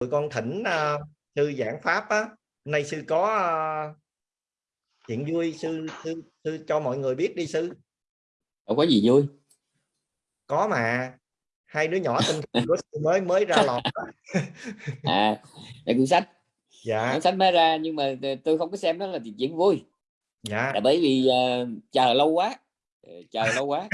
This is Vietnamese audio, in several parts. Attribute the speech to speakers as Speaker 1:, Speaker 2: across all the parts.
Speaker 1: tụi con thỉnh uh, sư giảng pháp á. Nay sư có uh, chuyện vui sư, sư sư cho mọi người biết đi sư.
Speaker 2: Không có gì vui.
Speaker 1: Có mà. Hai đứa nhỏ tinh mới mới ra lọt
Speaker 2: à là cuốn sách.
Speaker 1: Dạ.
Speaker 2: Cuốn sách mới ra nhưng mà tôi không có xem đó là chuyện vui.
Speaker 1: Dạ.
Speaker 2: Là bởi vì uh, chờ lâu quá. Chờ lâu quá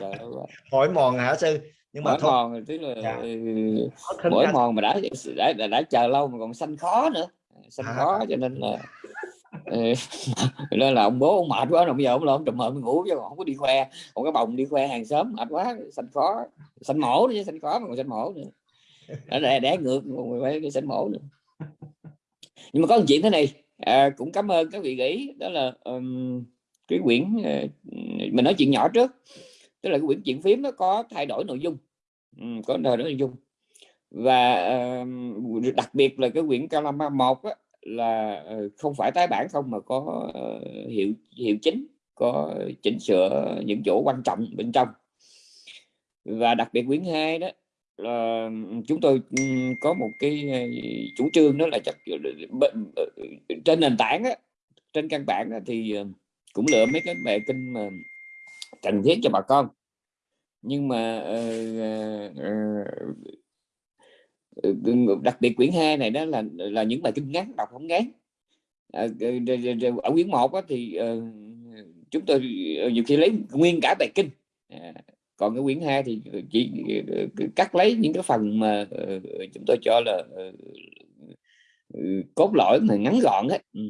Speaker 2: chờ lâu quá.
Speaker 1: Hỏi mòn hả sư
Speaker 2: nhưng mà mỗi mòn tức là dạ. Ừ, mỗi mòn mà đã, đã đã đã chờ lâu mà còn xanh khó nữa. Xanh à. khó cho nên là nên là ông bố ông mệt quá rồi bây giờ ông ông trùm mờ ngủ chứ không có đi khoe còn cái bồng đi khoe hàng xóm mệt quá xanh khó. Xanh mổ nữa xanh khó mà còn xanh mổ nữa. Để để ngược phải cái xanh mổ nữa. Nhưng mà có một chuyện thế này à, cũng cảm ơn các vị nghĩ đó là um, cái quyển uh, mình nói chuyện nhỏ trước. Tức là cái quyển chuyện phím nó có thay đổi nội dung. ừ, Ừ, có thay nội dung. Và uh, đặc biệt là cái quyển Calama một là ờ, không phải tái bản không mà có ờ, hiệu hiệu chính có chỉnh sửa những chỗ quan trọng bên trong. Và đặc biệt quyển 2 đó là chúng tôi ừ, có một cái chủ trương đó là chắc trên nền tảng á, trên căn bản á, thì cũng lựa mấy cái bài kinh mà cần thiết cho bà con nhưng mà uh, đặc biệt quyển 2 này đó là là những bài kinh ngắn đọc không ngán. À, ở quyển 1 thì chúng tôi nhiều khi lấy nguyên cả bài kinh. À, còn cái quyển 2 thì chỉ cắt lấy những cái phần mà chúng tôi cho là ừ, cốt lõi mà ngắn gọn ấy. Ừ.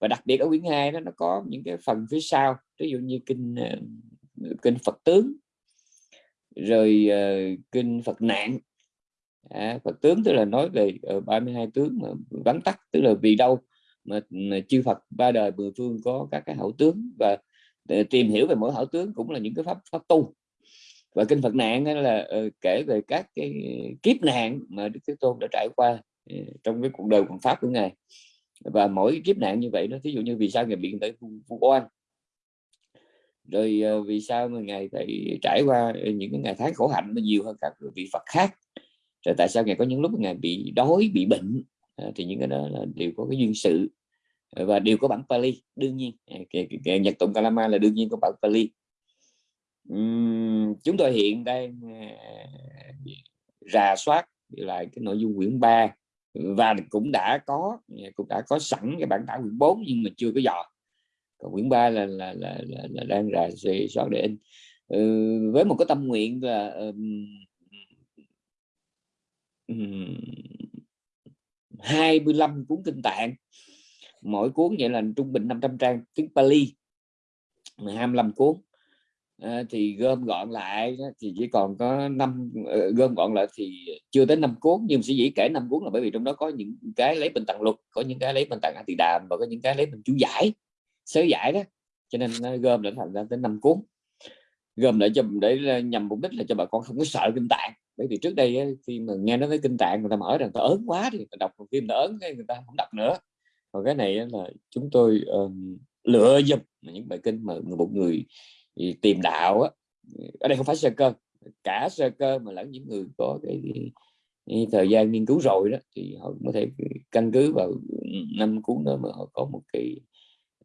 Speaker 2: Và đặc biệt ở quyển 2 đó nó có những cái phần phía sau ví dụ như kinh kinh Phật tướng rồi uh, kinh Phật nạn. À, Phật tướng tức là nói về ờ, uh, 32 tướng mà vắn tắt tức là vì đâu mà, mà chư Phật ba đời mười phương có các cái hậu tướng và ờ, tìm hiểu về mỗi hậu tướng cũng là những cái pháp pháp tu. Và kinh Phật nạn là uh, kể về các cái kiếp nạn mà Đức Thế Tôn đã trải qua uh, trong cái cuộc đời còn pháp của ngài. Và mỗi kiếp nạn như vậy nó ví dụ như vì sao ngài bị tới vu oan? Rồi ờ, vì sao mà ngài phải trải qua ờ, những cái ngày tháng khổ hạnh nó nhiều hơn các vị Phật khác? Rồi tại sao ngài có những lúc ngài bị đói bị bệnh? Ờ, thì những cái đó là đều có cái duyên sự. Và đều có bản Pali đương nhiên. À, Nhật tụng Kalama là đương nhiên có bản Pali. Uhm, chúng tôi hiện đang à, rà soát lại cái nội dung quyển 3 và cũng đã có à, cũng đã có sẵn cái bản thảo quyển 4 nhưng mà chưa có dò còn quyển 3 là là, là, là, là đang rà soát để in. Ừ, với một cái tâm nguyện là um, 25 cuốn kinh tạng mỗi cuốn vậy là trung bình 500 trang tiếng Pali 25 cuốn. À, thì gom gọn lại thì chỉ còn có năm uh, gom gọn lại thì chưa tới năm cuốn nhưng sẽ dĩ kể năm cuốn là bởi vì trong đó có những cái lấy bên tặng luật có những cái lấy bên tặng thì đàm và có những cái lấy bên chú giải sớ giải đó. Cho nên nó gom lại thành ra tới năm cuốn. Gom lại cho để ờ, nhằm mục đích là cho bà con không có sợ kinh tạng. Bởi vì trước đây khi mà nghe nói tới kinh tạng người ta mở rằng ta ớn quá thì người ta đọc phim ta ớn người ta không đọc nữa. Còn cái này là chúng tôi um, lựa dùm những bài kinh mà một người ờ, tìm đạo á. Ở đây không phải sơ cơ cả sơ cơ mà lẫn những người có cái, cái thời gian nghiên cứu rồi đó thì họ có thể căn cứ vào ừ, năm cuốn đó mà họ có một cái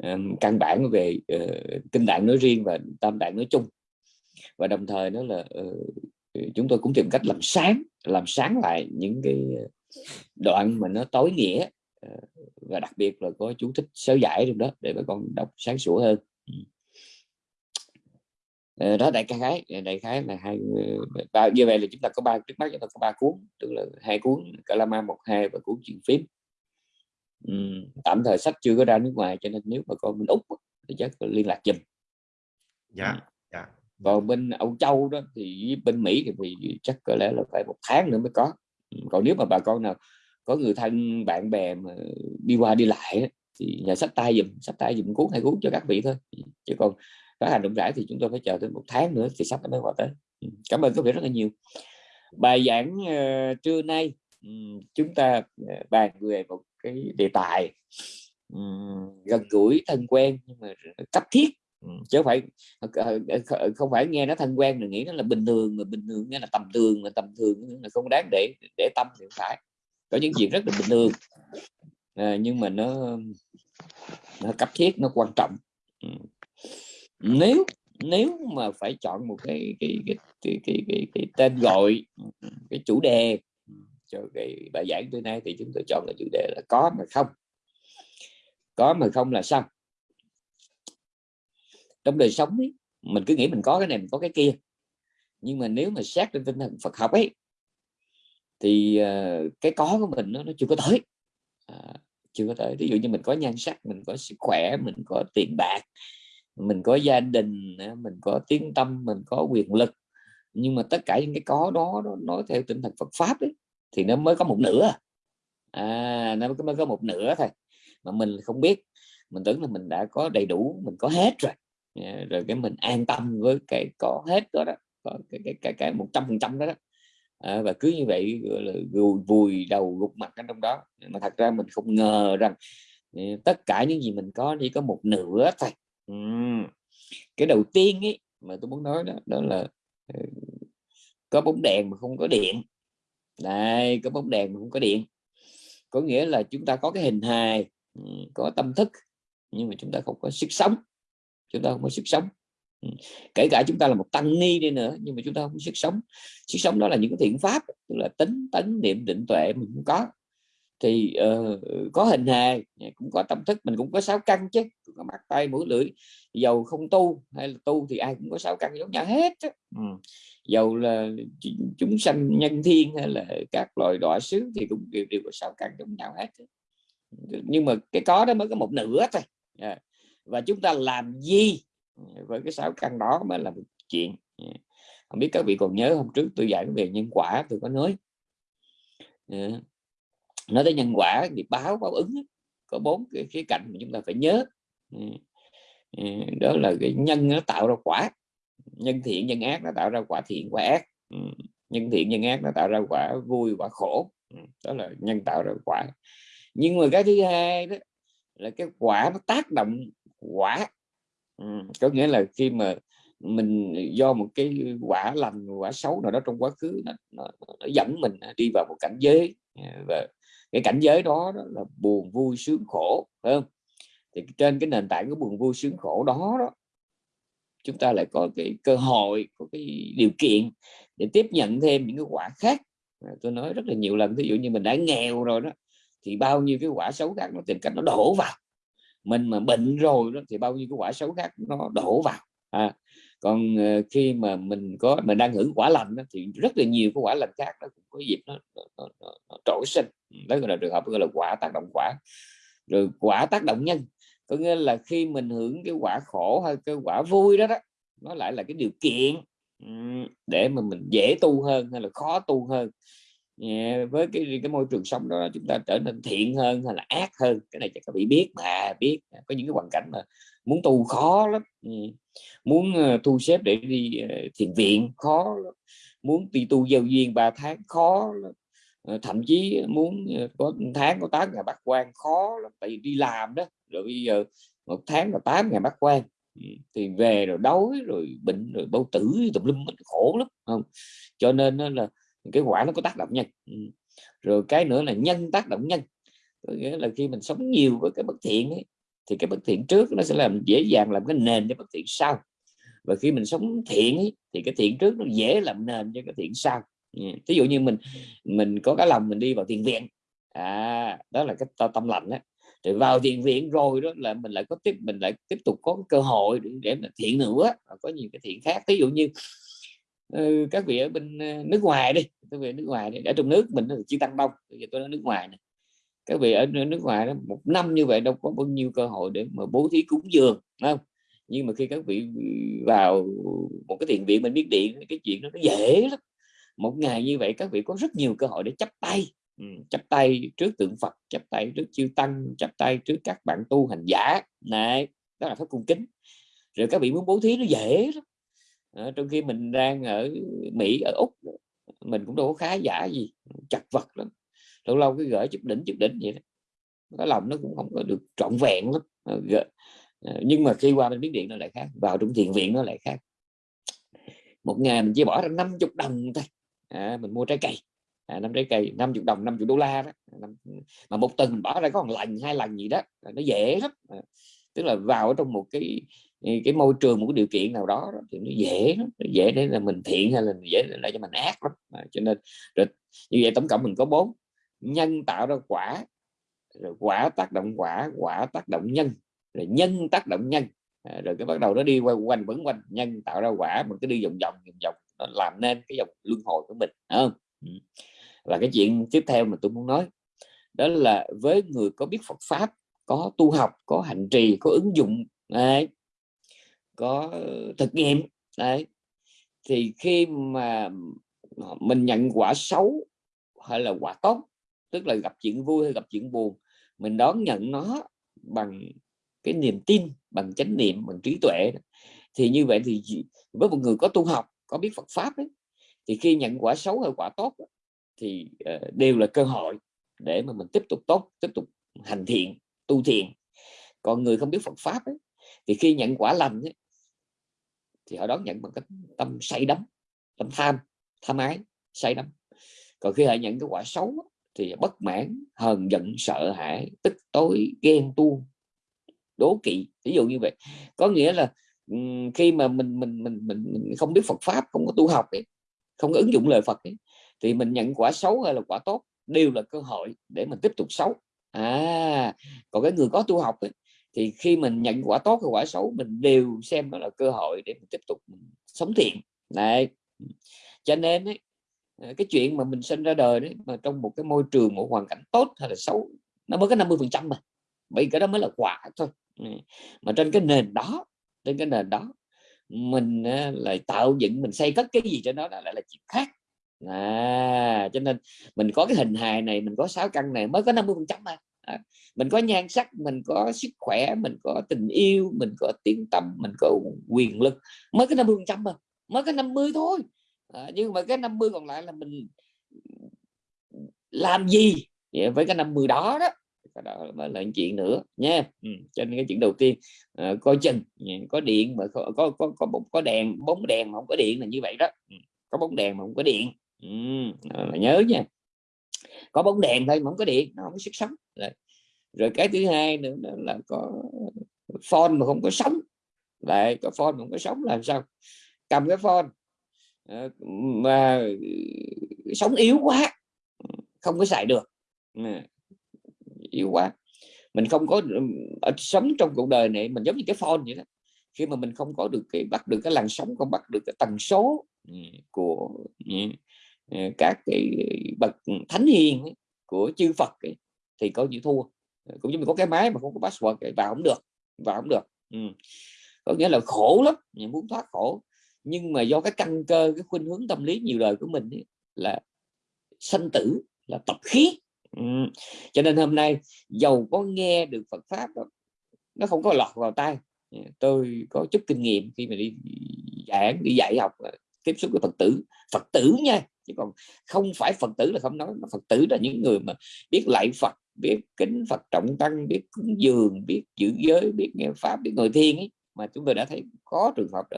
Speaker 2: um, căn bản về uh, kinh tạng nói riêng và tam tạng nói chung. Và đồng thời đó là uh, chúng tôi cũng tìm cách làm sáng làm sáng lại những cái đoạn mà nó tối nghĩa uh, và đặc biệt là có chú thích sớ giải trong đó để bà con đọc sáng sủa hơn. Ừ. Đó đại khái đại khái là hai ba như vậy là chúng ta có ba trước mắt chúng ta có ba cuốn tức là hai cuốn calama một hai và cuốn chuyện phím tạm thời sách chưa có ra nước ngoài cho nên nếu mà con bên úc thì chắc liên lạc dùm
Speaker 1: dạ dạ.
Speaker 2: Còn bên Âu Châu đó thì bên Mỹ thì, thì chắc có lẽ là phải một tháng nữa mới có. Còn nếu mà bà con nào có người thân bạn bè mà đi qua đi lại thì nhà sách tay dùm sách tay dùm cuốn hai cuốn cho các vị thôi. Chứ còn phát hành rộng rãi thì chúng tôi phải chờ tới một tháng nữa thì sách nó mới qua tới. Cảm ơn các vị rất là nhiều. Bài giảng uh, trưa nay chúng ta ờ, bàn về một cái đề tài gần gũi thân quen nhưng mà cấp thiết. Chứ phải ờ, ờ, không phải nghe nó thân quen rồi nghĩ nó là bình thường mà bình thường nghe là tầm thường mà tầm thường là không đáng để để tâm thì phải. Có những chuyện rất là bình thường à, nhưng mà nó nó cấp thiết nó quan trọng. Nếu nếu mà phải chọn một cái cái cái cái, cái, cái, cái tên gọi cái chủ đề cho cái bài giảng tối nay thì chúng tôi chọn cái chủ đề là có mà không. Có mà không là sao? Trong đời sống ấy, mình cứ nghĩ mình có cái này mình có cái kia. Nhưng mà nếu mà xét trên tinh thần Phật học ấy thì uh, cái có của mình nó, nó chưa có tới. À, chưa có tới. Ví dụ như mình có nhan sắc mình có sức khỏe mình có tiền bạc mình có gia đình à, mình có tiếng tâm mình có quyền lực. Nhưng mà tất cả những cái có đó nó nói theo tinh thần Phật pháp ấy, thì nó mới có một nửa. À nó mới có một nửa thôi. Mà mình không biết. Mình tưởng là mình đã có đầy đủ mình có hết rồi. À, rồi cái mình an tâm với cái có hết đó đó có cái cái cái cái một trăm phần trăm đó, đó. À, và cứ như vậy là vùi, đầu gục mặt ở trong đó. Mà thật ra mình không ngờ rằng à, tất cả những gì mình có chỉ có một nửa thôi. Uhm. cái đầu tiên ấy mà tôi muốn nói đó đó là ờ, có bóng đèn mà không có điện đây có bóng đèn cũng không có điện. Có nghĩa là chúng ta có cái hình hài ừ, có tâm thức, nhưng mà chúng ta không có sức sống. Chúng ta không có sức sống. Ừ, kể cả chúng ta là một tăng ni đi nữa, nhưng mà chúng ta không có sức sống. Sức sống đó là những cái thiện pháp, tức là tính tấn niệm, định tuệ mình cũng có thì uh, có hình hài cũng có tâm thức mình cũng có sáu căn chứ có mắt tay mũi lưỡi. Dầu không tu hay là tu thì ai cũng có sáu căn giống nhau hết chứ. Ừ. dầu là chúng sanh nhân thiên hay là các loài đọa xứ thì cũng đều, đều có sáu căn giống nhau hết nhưng mà cái có đó mới có một nửa thôi. Yeah. và chúng ta làm gì với cái sáu căn đó mới là một chuyện. Không biết các vị còn nhớ hôm trước tôi dạy về nhân quả tôi có nói nói tới nhân quả thì báo báo ứng có bốn cái khía cạnh mà chúng ta phải nhớ. Ừ, ừ, đó là cái nhân nó tạo ra quả nhân thiện nhân ác nó tạo ra quả thiện quả ác. Ừ, nhân thiện nhân ác nó tạo ra quả vui quả khổ. Đó là nhân tạo ra quả. Nhưng mà cái thứ hai đó là cái quả nó tác động quả. Có nghĩa là khi mà mình do một cái quả lành quả xấu nào đó trong quá khứ nó, nó, nó dẫn mình đi vào một cảnh giới. Và cái cảnh giới đó, đó là buồn vui sướng khổ phải không? Thì trên cái nền tảng của buồn vui sướng khổ đó đó chúng ta lại có cái cơ hội có cái điều kiện để tiếp nhận thêm những cái quả khác. À, tôi nói rất là nhiều lần ví dụ như mình đã nghèo rồi đó thì bao nhiêu cái quả xấu khác nó tìm cách nó đổ vào. Mình mà bệnh rồi đó thì bao nhiêu cái quả xấu khác nó đổ vào. À, còn ờ, khi mà mình có mình đang hưởng quả lành thì rất là nhiều cái quả lành khác nó cũng có dịp nó, nó, nó, nó, nó trỗi sinh. Ừ, đó là trường hợp gọi là quả tác động quả. Rồi quả tác động nhân có nghĩa là khi mình hưởng cái quả khổ hay cái quả vui đó đó nó lại là cái điều kiện ừ, để mà mình dễ tu hơn hay là khó tu hơn. Với cái cái môi trường sống đó chúng ta trở nên thiện hơn hay là ác hơn cái này chắc các vị biết mà biết. Có những cái hoàn cảnh mà muốn tu khó lắm. Ừ. Muốn ờ, thu xếp để đi ờ, thiền viện khó lắm. muốn đi tu giao duyên 3 tháng khó lắm. Ờ, thậm chí muốn có tháng có 8 ngày bắt quan khó lắm tại vì đi làm đó. Rồi bây giờ một tháng là 8 ngày bắt quan. Ừ, thì về rồi đói rồi bệnh rồi bao tử tùm lum khổ lắm không? Cho nên là cái quả nó có tác động nhân ừ. rồi cái nữa là nhân tác động nhân có nghĩa là khi mình sống nhiều với cái bất thiện ấy, thì cái bất thiện trước nó sẽ làm dễ dàng làm cái nền cho bất thiện sau. Và khi mình sống thiện ấy, thì cái thiện trước nó dễ làm nền cho cái thiện sau. Ví dụ như mình mình có cái lòng mình đi vào thiền viện. À đó là cái tâm lành đó thì vào thiền viện rồi đó là mình lại có tiếp mình lại tiếp tục có cơ hội để, để mà thiện nữa có nhiều cái thiện khác. Ví dụ như ừ, các vị ở bên ờ, nước ngoài đi các vị ở nước ngoài đi ở trong nước mình là chỉ tăng đông bây giờ tôi nói nước ngoài này các vị ở nước ngoài đó một năm như vậy đâu có bao nhiêu cơ hội để mà bố thí cúng dường không? Nhưng mà khi các vị vào một cái thiền viện mình biết điện cái chuyện đó nó dễ lắm. Một ngày như vậy các vị có rất nhiều cơ hội để chấp tay. Ừ, chấp tay trước tượng Phật chấp tay trước chư tăng chấp tay trước các bạn tu hành giả. Này đó là pháp cung kính. Rồi các vị muốn bố thí nó dễ lắm. À, trong khi mình đang ở Mỹ ở Úc mình cũng đâu có khá giả gì chặt vật lắm lâu lâu cái gửi chụp đỉnh chụp đỉnh vậy đó. Cái lòng nó cũng không có được trọn vẹn lắm. Ờ, ờ, nhưng mà khi qua bên biến điện nó lại khác vào trong thiền viện nó lại khác. Một ngày mình chỉ bỏ ra 50 đồng thôi. À, mình mua trái cây. À, năm trái cây 50 đồng 50 đô la đó. Mà một tuần bỏ ra có một lần hai lần gì đó nó dễ lắm. À, tức là vào trong một cái ờ, cái môi trường một cái điều kiện nào đó, thì nó dễ lắm. Nó dễ để là mình thiện hay là dễ để cho mình ác lắm. À, cho nên rồi, như vậy tổng cộng mình có bốn nhân tạo ra quả rồi quả tác động quả quả tác động nhân rồi nhân tác động nhân à, rồi cái bắt đầu nó đi quanh quanh vẫn quanh nhân tạo ra quả mình cứ đi vòng vòng vòng vòng nó làm nên cái dòng luân hồi của mình không ừ. và cái chuyện tiếp theo mà tôi muốn nói đó là với người có biết Phật pháp có tu học có hành trì có ứng dụng đấy, có thực nghiệm đấy thì khi mà mình nhận quả xấu hay là quả tốt tức là gặp chuyện vui hay gặp chuyện buồn mình đón nhận nó bằng cái niềm tin bằng chánh niệm bằng trí tuệ thì như vậy thì với một người có tu học có biết Phật pháp ấy, thì khi nhận quả xấu hay quả tốt thì ờ, đều là cơ hội để mà mình tiếp tục tốt tiếp tục hành thiện tu thiện. Còn người không biết Phật pháp ấy, thì khi nhận quả lành ấy, thì họ đón nhận bằng cái tâm say đắm tâm tham tham ái say đắm. Còn khi họ nhận cái quả xấu thì bất mãn hờn giận sợ hãi tức tối ghen tuông đố kỵ. Ví dụ như vậy. Có nghĩa là khi mà mình mình mình mình, mình không biết Phật pháp không có tu học ấy, không có ứng dụng lời Phật ấy, thì mình nhận quả xấu hay là quả tốt đều là cơ hội để mình tiếp tục xấu. À còn cái người có tu học ấy, thì khi mình nhận quả tốt hay quả xấu mình đều xem đó là cơ hội để mình tiếp tục sống thiện. Này cho nên ấy, Ờ, cái chuyện mà mình sinh ra đời đấy mà trong một cái môi trường một hoàn cảnh tốt hay là xấu nó mới có 50 phần trăm mà. Bởi cái đó mới là quả thôi. Ừ. Mà trên cái nền đó trên cái nền đó mình ờ, lại tạo dựng mình xây cất cái gì cho nó lại là chuyện khác. À, cho nên mình có cái hình hài này mình có sáu căn này mới có 50 phần trăm mà. À, mình có nhan sắc mình có sức khỏe mình có tình yêu mình có tiếng tâm mình có quyền lực mới có 50 phần trăm mà. Mới có 50 thôi à, nhưng mà cái 50 còn lại là mình làm gì? Với cái 50 đó đó đó mới là chuyện nữa nha. Ừ. cho nên cái chuyện đầu tiên uh, coi chừng có điện mà có có có có, có đèn bóng đèn mà không có điện là như vậy đó. Ừ. có bóng đèn mà không có điện. Ừ. là nhớ nha. Có bóng đèn thôi mà không có điện nó không có sức sống. Rồi, rồi cái thứ hai nữa là có phone mà không có sống lại có phone mà không có sống làm sao? Cầm cái phone Ờ, mà ừ, sống yếu quá không có xài được. Yếu quá. Mình không có ừ, ở sống trong cuộc đời này mình giống như cái phone vậy đó. Khi mà mình không có được cái bắt được cái làn sóng không bắt được cái tần số ừ, của ờ, các cái bậc thánh hiền của chư Phật ấy, thì có như thua. Cũng như mình có cái máy mà không có password ấy, vào không được vào không được ừ. có nghĩa là khổ lắm muốn thoát khổ nhưng mà do cái căn cơ cái khuynh hướng tâm lý nhiều đời của mình ấy, là sanh tử là tập khí. Ừ. cho nên hôm nay giàu có nghe được Phật pháp đó, nó không có lọt vào tay ừ, tôi có chút kinh nghiệm khi mà đi giảng đi dạy học ờ, tiếp xúc với Phật tử. Phật tử nha chứ còn không phải Phật tử là không nói. Mà Phật tử là những người mà biết lạy Phật biết kính Phật trọng tăng biết cúng dường biết giữ giới biết nghe pháp biết ngồi thiên ấy. Mà chúng tôi đã thấy có trường hợp đó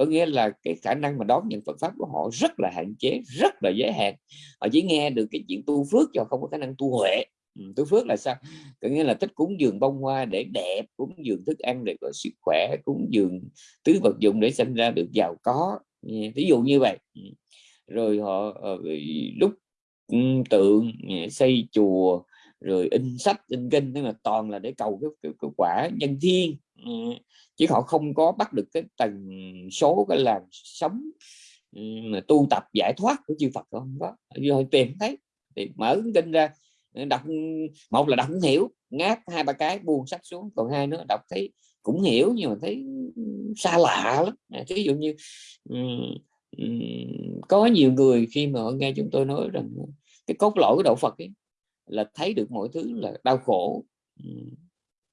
Speaker 2: có nghĩa là cái khả năng mà đón nhận Phật pháp của họ rất là hạn chế rất là giới hạn. Họ chỉ nghe được cái chuyện tu phước cho không có khả năng tu huệ. Ừ, tu phước là sao? Có nghĩa là thích cúng dường bông hoa để đẹp cúng dường thức ăn để có sức khỏe cúng dường tứ vật dụng để sinh ra được giàu có. Ừ, Ví dụ như vậy. Ừ. Rồi họ ờ, lúc ừ, tượng xây chùa rồi in sách in kinh tức là toàn là để cầu cái, cái, cái quả nhân thiên chứ họ không có bắt được cái tần số cái làn sống mà tu tập giải thoát của chư Phật không có. Rồi tìm thấy thì mở kinh ra ờ, đọc một là đọc không hiểu ngáp hai ba cái buông sách xuống còn hai nữa đọc thấy cũng hiểu nhưng mà thấy xa lạ lắm. À, Ví dụ như có nhiều người khi mà họ nghe chúng tôi nói rằng cái cốt lõi của đạo Phật ấy, là thấy được mọi thứ là đau khổ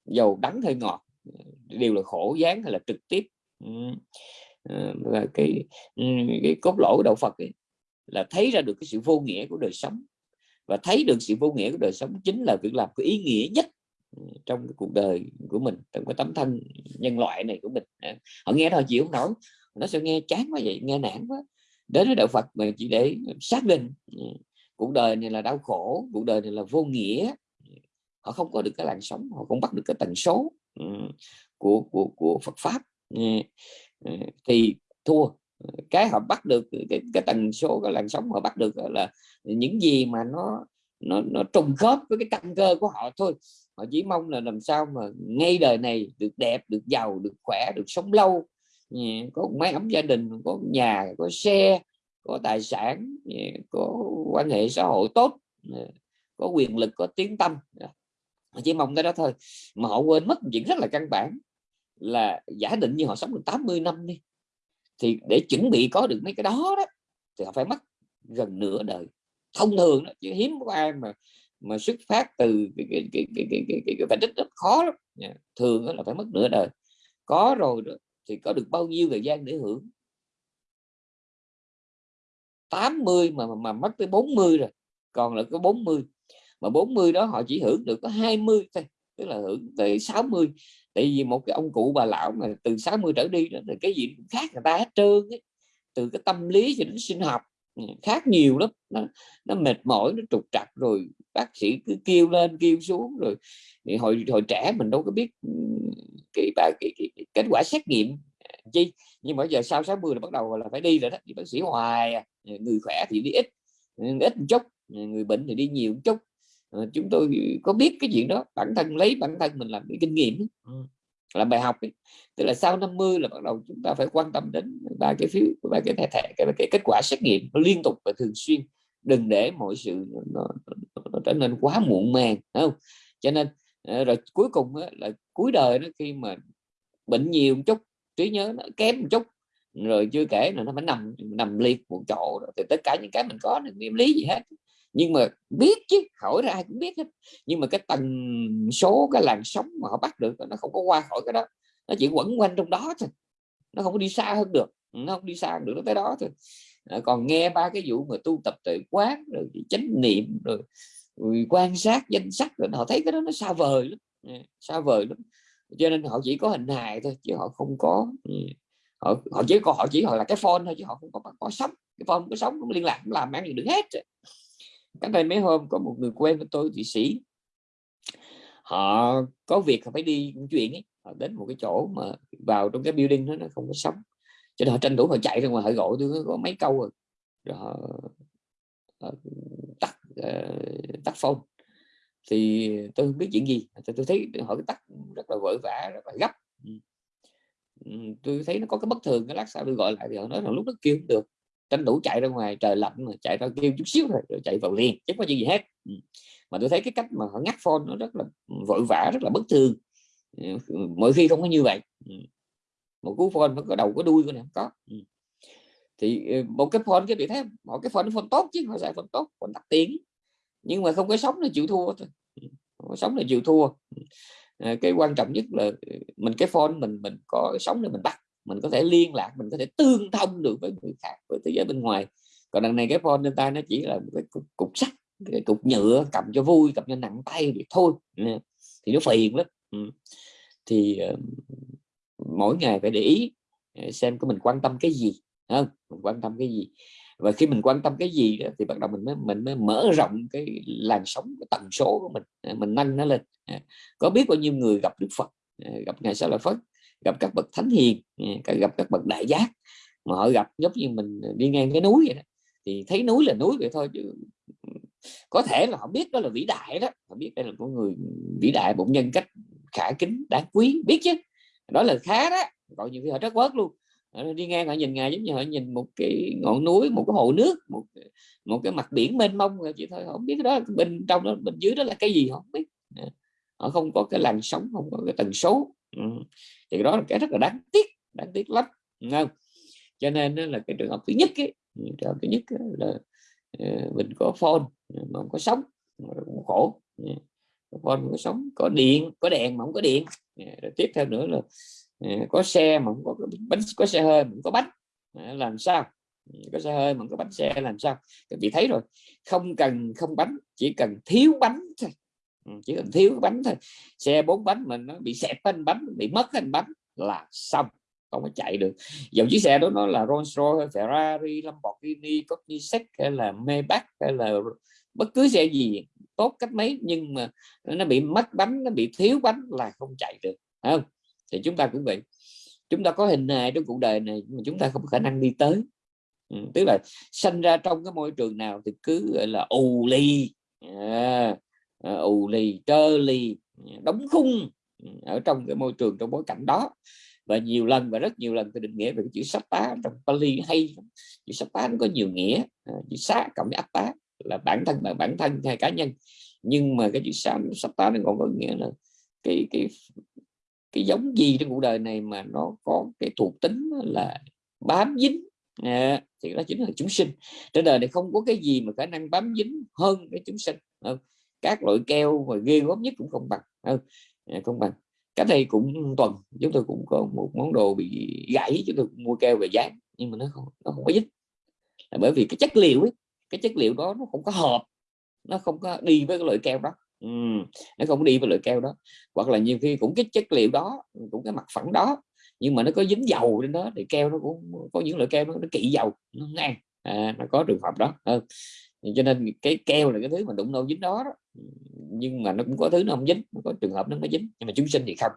Speaker 2: dầu đắng hay ngọt đều là khổ dáng hay là trực tiếp. Ừ. Ờ, và cái ừ, cái cốt lõi của đạo Phật ấy, là thấy ra được cái sự vô nghĩa của đời sống. Và thấy được sự vô nghĩa của đời sống chính là việc làm có ý nghĩa nhất ừ, trong cái cuộc đời của mình trong cái tấm thân nhân loại này của mình. Họ nghe thôi chịu không nổi. Nó sẽ nghe chán quá vậy nghe nản quá. Đến với đạo Phật mà chỉ để xác định cuộc đời này là đau khổ cuộc đời này là vô nghĩa. Họ không có được cái làn sóng họ không bắt được cái tần số. Ừ, của của của Phật pháp. Ừ, ừ, thì thua. Cái họ bắt được cái, cái tần số cái làn sóng họ bắt được là những gì mà nó nó nó trùng khớp với cái căn cơ của họ thôi. Họ chỉ mong là làm sao mà ngay đời này được đẹp được giàu được khỏe được sống lâu. Có máy ấm gia đình có nhà có xe có tài sản có quan hệ xã hội tốt có quyền lực có tiếng tâm họ chỉ mong cái đó thôi. Mà họ quên mất chuyện rất là căn bản là giả định như họ sống được 80 năm đi thì để chuẩn bị có được mấy cái đó đó thì họ phải mất gần nửa đời. Thông thường đó chứ hiếm có ai mà mà xuất phát từ cái cái cái cái cái cái, cái, cái phải rất khó lắm. Dạ, thường là phải mất nửa đời. Có rồi đó thì có được bao nhiêu thời gian để hưởng? 80 mà mà, mà mất tới 40 rồi còn là có 40 mà 40 đó họ chỉ hưởng được có 20 thôi tức là hưởng tới 60 tại vì một cái ông cụ bà lão mà từ 60 trở đi đó thì cái gì cũng khác người ta hết trơn ấy. từ cái tâm lý cho đến sinh học ừ, khác nhiều lắm nó, nó mệt mỏi nó trục trặc rồi bác sĩ cứ kêu lên kêu xuống rồi thì hồi hồi trẻ mình đâu có biết ừ, cái, cái, cái, cái kết quả xét nghiệm à, chi nhưng mà giờ sau 60 là bắt đầu là phải đi rồi đó thì bác sĩ hoài à. người khỏe thì đi ít ít một chút người bệnh thì đi nhiều một chút chúng tôi có biết cái chuyện đó bản thân lấy bản thân mình làm cái kinh nghiệm ừ. làm bài học ấy. tức là sau 50 là bắt đầu chúng ta phải quan tâm đến ba cái phiếu ba cái thẻ thẻ cái, cái kết quả xét nghiệm nó liên tục và thường xuyên đừng để mọi sự nó, nó, nó trở nên quá muộn màng không cho nên ờ, rồi cuối cùng là cuối đời nó khi mà bệnh nhiều một chút trí nhớ nó kém một chút rồi chưa kể là nó phải nằm nằm liệt một chỗ thì tất cả những cái mình có niệm lý gì hết nhưng mà biết chứ hỏi ra ai cũng biết hết. Nhưng mà cái tần số cái làn sóng mà họ bắt được nó không có qua khỏi cái đó. Nó chỉ quẩn quanh trong đó thôi. Nó không có đi xa hơn được. Nó không đi xa được nó tới đó thôi. À, còn nghe ba cái vụ mà tu tập tự quán rồi chánh niệm rồi, rồi quan sát danh sách rồi họ thấy cái đó nó xa vời lắm. Ờ, xa vời lắm. Cho nên họ chỉ có hình hài thôi chứ họ không có ừ, họ họ chỉ có họ chỉ họ là cái phone thôi chứ họ không có có sống cái phone có sống cũng liên lạc cũng làm ăn gì được hết cách đây mấy hôm có một người quen của tôi thụy sĩ. Họ có việc họ phải đi chuyện ấy họ đến một cái chỗ mà vào trong cái building đó nó không có sống cho nên họ tranh thủ họ chạy ra ngoài họ gọi tôi có mấy câu rồi, rồi họ, họ tắt uh, tắt phone. Thì tôi không biết chuyện gì. Tôi, tôi thấy họ tắt rất là vội vã rất là gấp. Ừ. Ừ, tôi thấy nó có cái bất thường cái lát sau tôi gọi lại thì họ nói là lúc đó kêu không được tranh thủ chạy ra ngoài, trời lạnh mà chạy ra kêu chút xíu rồi rồi chạy vào liền, chứ có gì hết. Ừ. Mà tôi thấy cái cách mà họ ngắt phone nó rất là vội vã, rất là bất thường. Ừ, mỗi khi không có như vậy. Ừ. Một cú phone nó có đầu có đuôi này không có. Thì một cái phone cái bị thế, một cái phone phone tốt chứ, họ xài phone tốt còn tắt tiếng. Nhưng mà không có sống là chịu thua thôi. Không có sống là chịu thua. À, cái quan trọng nhất là mình, cái phone mình mình có sống để mình bắt mình có thể liên lạc mình có thể tương thông được với người khác với thế giới bên ngoài. Còn đằng này cái phone trên tay nó chỉ là một cái cục, cục sắt cái cục nhựa cầm cho vui cầm cho nặng tay thì thôi. Thì nó phiền lắm. Ừ. Thì uh, mỗi ngày phải để ý ờ, xem có mình quan tâm cái gì không? Mình quan tâm cái gì. Và khi mình quan tâm cái gì thì bắt đầu mình mới mình mới mở rộng cái làn sóng cái tần số của mình. Mình nâng nó lên. Có biết bao nhiêu người gặp Đức Phật? Gặp ngài Sa La Phật gặp các bậc thánh hiền ừ, gặp các bậc đại giác. Mà họ gặp giống như mình đi ngang cái núi vậy đó, thì thấy núi là núi vậy thôi chứ ừ, có thể là họ biết đó là vĩ đại đó. Họ biết đây là con người vĩ đại bụng nhân cách khả kính, đáng quý, biết chứ. Đó là khá đó, còn nhiều khi họ rất quớt luôn. Đi ngang, họ nhìn ngài giống như họ nhìn một cái ngọn núi, một cái hồ nước, một một cái mặt biển mênh mông rồi chỉ thôi, họ không biết đó, bên trong đó, bên dưới đó là cái gì họ không biết. Ờ, họ không có cái làn sóng, không có cái tần số ừ. Thì đó là cái rất là đáng tiếc đáng tiếc lắm không? Cho nên là cái trường hợp thứ nhất ấy, ừ, trường hợp thứ nhất là ờ, mình có phone mà không có sống cũng khổ ừ. phone không có sống có điện có đèn mà không có điện. Rồi tiếp theo nữa là ờ, có xe mà không có bánh có xe hơi mà không có bánh làm sao? Ừ, có xe hơi mà không có bánh xe làm sao? Các vị thấy rồi không cần không bánh chỉ cần thiếu bánh thôi. Ừ, chỉ cần thiếu bánh thôi. Xe bốn bánh mình nó bị xẹp bánh bánh bị mất anh bánh là xong không có chạy được. Dòng chiếc xe đó nó là Rolls Royce Ferrari Lamborghini Koenigsegg hay là Maybach hay là bất cứ xe gì tốt cách mấy nhưng mà nó bị mất bánh nó bị thiếu bánh là không chạy được không? Thì chúng ta cũng vậy. Chúng ta có hình hài trong cuộc đời này mà chúng ta không có khả năng đi tới. Ừ, tức là sinh ra trong cái môi trường nào thì cứ gọi là ù ly à, Ờ, ù lì trơ lì đóng khung ừ, ở trong cái môi trường trong bối cảnh đó. Và nhiều lần và rất nhiều lần tôi định nghĩa về cái chữ sắp tá trong Pali hay chữ sắp tá nó có nhiều nghĩa ờ, chữ xá cộng với áp tá là bản thân là bản thân hay cá nhân. Nhưng mà cái chữ sắp sắp tá nó còn có nghĩa là cái cái cái giống gì trong cuộc đời này mà nó có cái thuộc tính là bám dính. À, thì đó chính là chúng sinh. Trên đời này không có cái gì mà khả năng bám dính hơn cái chúng sinh không? Các loại keo mà ghê gớm nhất cũng không bằng. Không, không bằng. Cái này cũng tuần chúng tôi cũng có một món đồ bị gãy chúng tôi cũng mua keo về dán nhưng mà nó không nó không có dính. Là bởi vì cái chất liệu ấy cái chất liệu đó nó không có hợp nó không có đi với cái loại keo đó. Ừ, nó không đi với loại keo đó. Hoặc là nhiều khi cũng cái chất liệu đó cũng cái mặt phẳng đó nhưng mà nó có dính dầu trên đó thì keo nó cũng có những loại keo nó, nó kỵ dầu nó ngang à, nó có trường hợp đó. Ừ cho nên cái keo là cái thứ mà đụng đâu dính đó, đó. Nhưng mà nó cũng có thứ nó không dính có trường hợp nó mới dính nhưng mà chúng sinh thì không.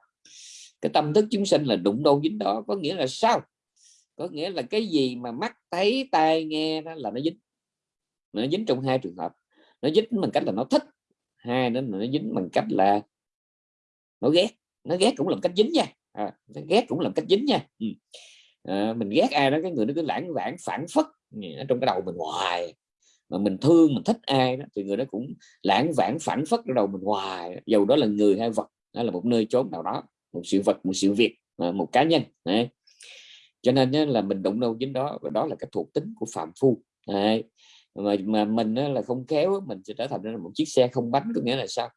Speaker 2: Cái tâm thức chúng sinh là đụng đâu dính đó có nghĩa là sao? Có nghĩa là cái gì mà mắt thấy tai nghe đó là nó dính. Nó dính trong hai trường hợp. Nó dính bằng cách là nó thích hai nữa là nó dính bằng cách là nó ghét. Nó ghét cũng là cách dính nha. À, nó ghét cũng là cách dính nha. Ừ. à, mình ghét ai đó cái người nó cứ lãng vãng phản phất ở trong cái đầu mình hoài mà mình thương, mình thích ai đó thì người đó cũng lãng vãng, phản phất ở đầu mình hoài dầu đó là người hay vật, đó là một nơi chốn nào đó, một sự vật, một sự việc à, một cá nhân, Đấy. cho nên là mình đụng đâu chính đó, và đó là cái thuộc tính của phạm phu, Đấy. mà mà mình là không khéo mình sẽ trở thành một chiếc xe không bánh, có nghĩa là sao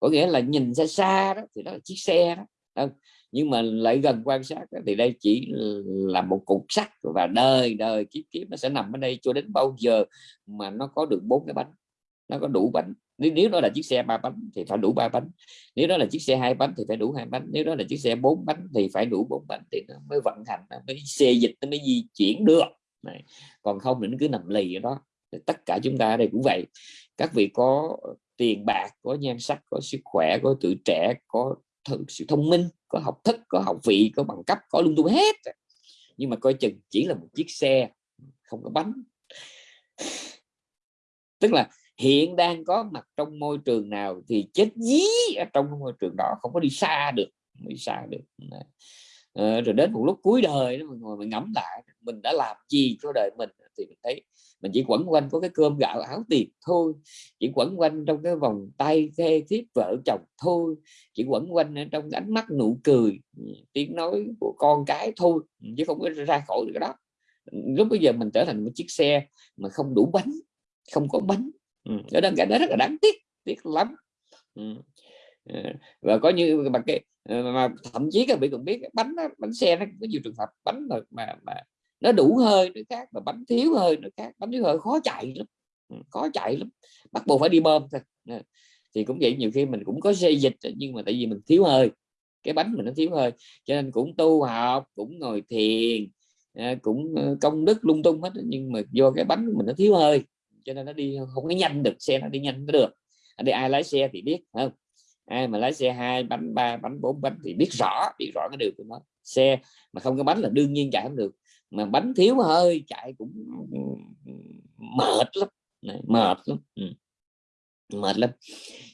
Speaker 2: có nghĩa là nhìn xa xa đó thì đó là chiếc xe đó nhưng mà lại gần quan sát thì đây chỉ là một cục sắt và đời đời kiếp kiếp nó sẽ nằm ở đây cho đến bao giờ mà nó có được bốn cái bánh nó có đủ bánh. Nếu, nếu đó là chiếc xe ba bánh thì phải đủ ba bánh nếu đó là chiếc xe hai bánh thì phải đủ hai bánh nếu đó là chiếc xe bốn bánh thì phải đủ bốn bánh thì nó mới vận hành nó mới xe dịch nó mới di chuyển được. Này. còn không thì nó cứ nằm lì ở đó. Tất cả chúng ta ở đây cũng vậy. Các vị có tiền bạc có nhan sắc có sức khỏe có tuổi trẻ có sự thông minh, có học thức, có học vị, có bằng cấp, có lung tung hết. Nhưng mà coi chừng chỉ là một chiếc xe, không có bánh. Tức là hiện đang có mặt trong môi trường nào thì chết dí ở trong môi trường đó, không có đi xa được đi xa được à, rồi đến một lúc cuối đời đó mình ngồi mình ngẫm lại mình đã làm gì cho đời mình thì mình thấy mình chỉ quẩn quanh có cái cơm gạo áo tiền thôi chỉ quẩn quanh trong cái vòng tay thê thiếp vợ chồng thôi chỉ quẩn quanh trong ánh mắt nụ cười tiếng nói của con cái thôi chứ không có ra khỏi cái đó lúc bây giờ mình trở thành một chiếc xe mà không đủ bánh không có bánh ừ. ở đó cái đó rất là đáng tiếc tiếc lắm ừ. và có như mà cái Ờ, mà thậm chí các vị còn biết bánh bánh xe nó có nhiều trường hợp bánh mà mà, mà nó đủ hơi nó khác và bánh thiếu hơi nó khác. Bánh thiếu hơi khó chạy lắm. Ừ, khó chạy lắm. Bắt buộc phải đi bơm thôi. Ờ, thì cũng vậy nhiều khi mình cũng có xe dịch nhưng mà tại vì mình thiếu hơi. Cái bánh mình nó thiếu hơi cho nên cũng tu học cũng ngồi thiền ờ, cũng công đức lung tung hết nhưng mà do cái bánh mình nó thiếu hơi cho nên nó đi không có nhanh được xe nó đi nhanh nó được. Để ai lái xe thì biết không? Ai mà lái xe hai bánh ba bánh bốn bánh thì biết rõ biết rõ cái điều của nó. Xe mà không có bánh là đương nhiên chạy không được. Mà bánh thiếu hơi chạy cũng mệt lắm. Mệt lắm. Ừ. mệt lắm.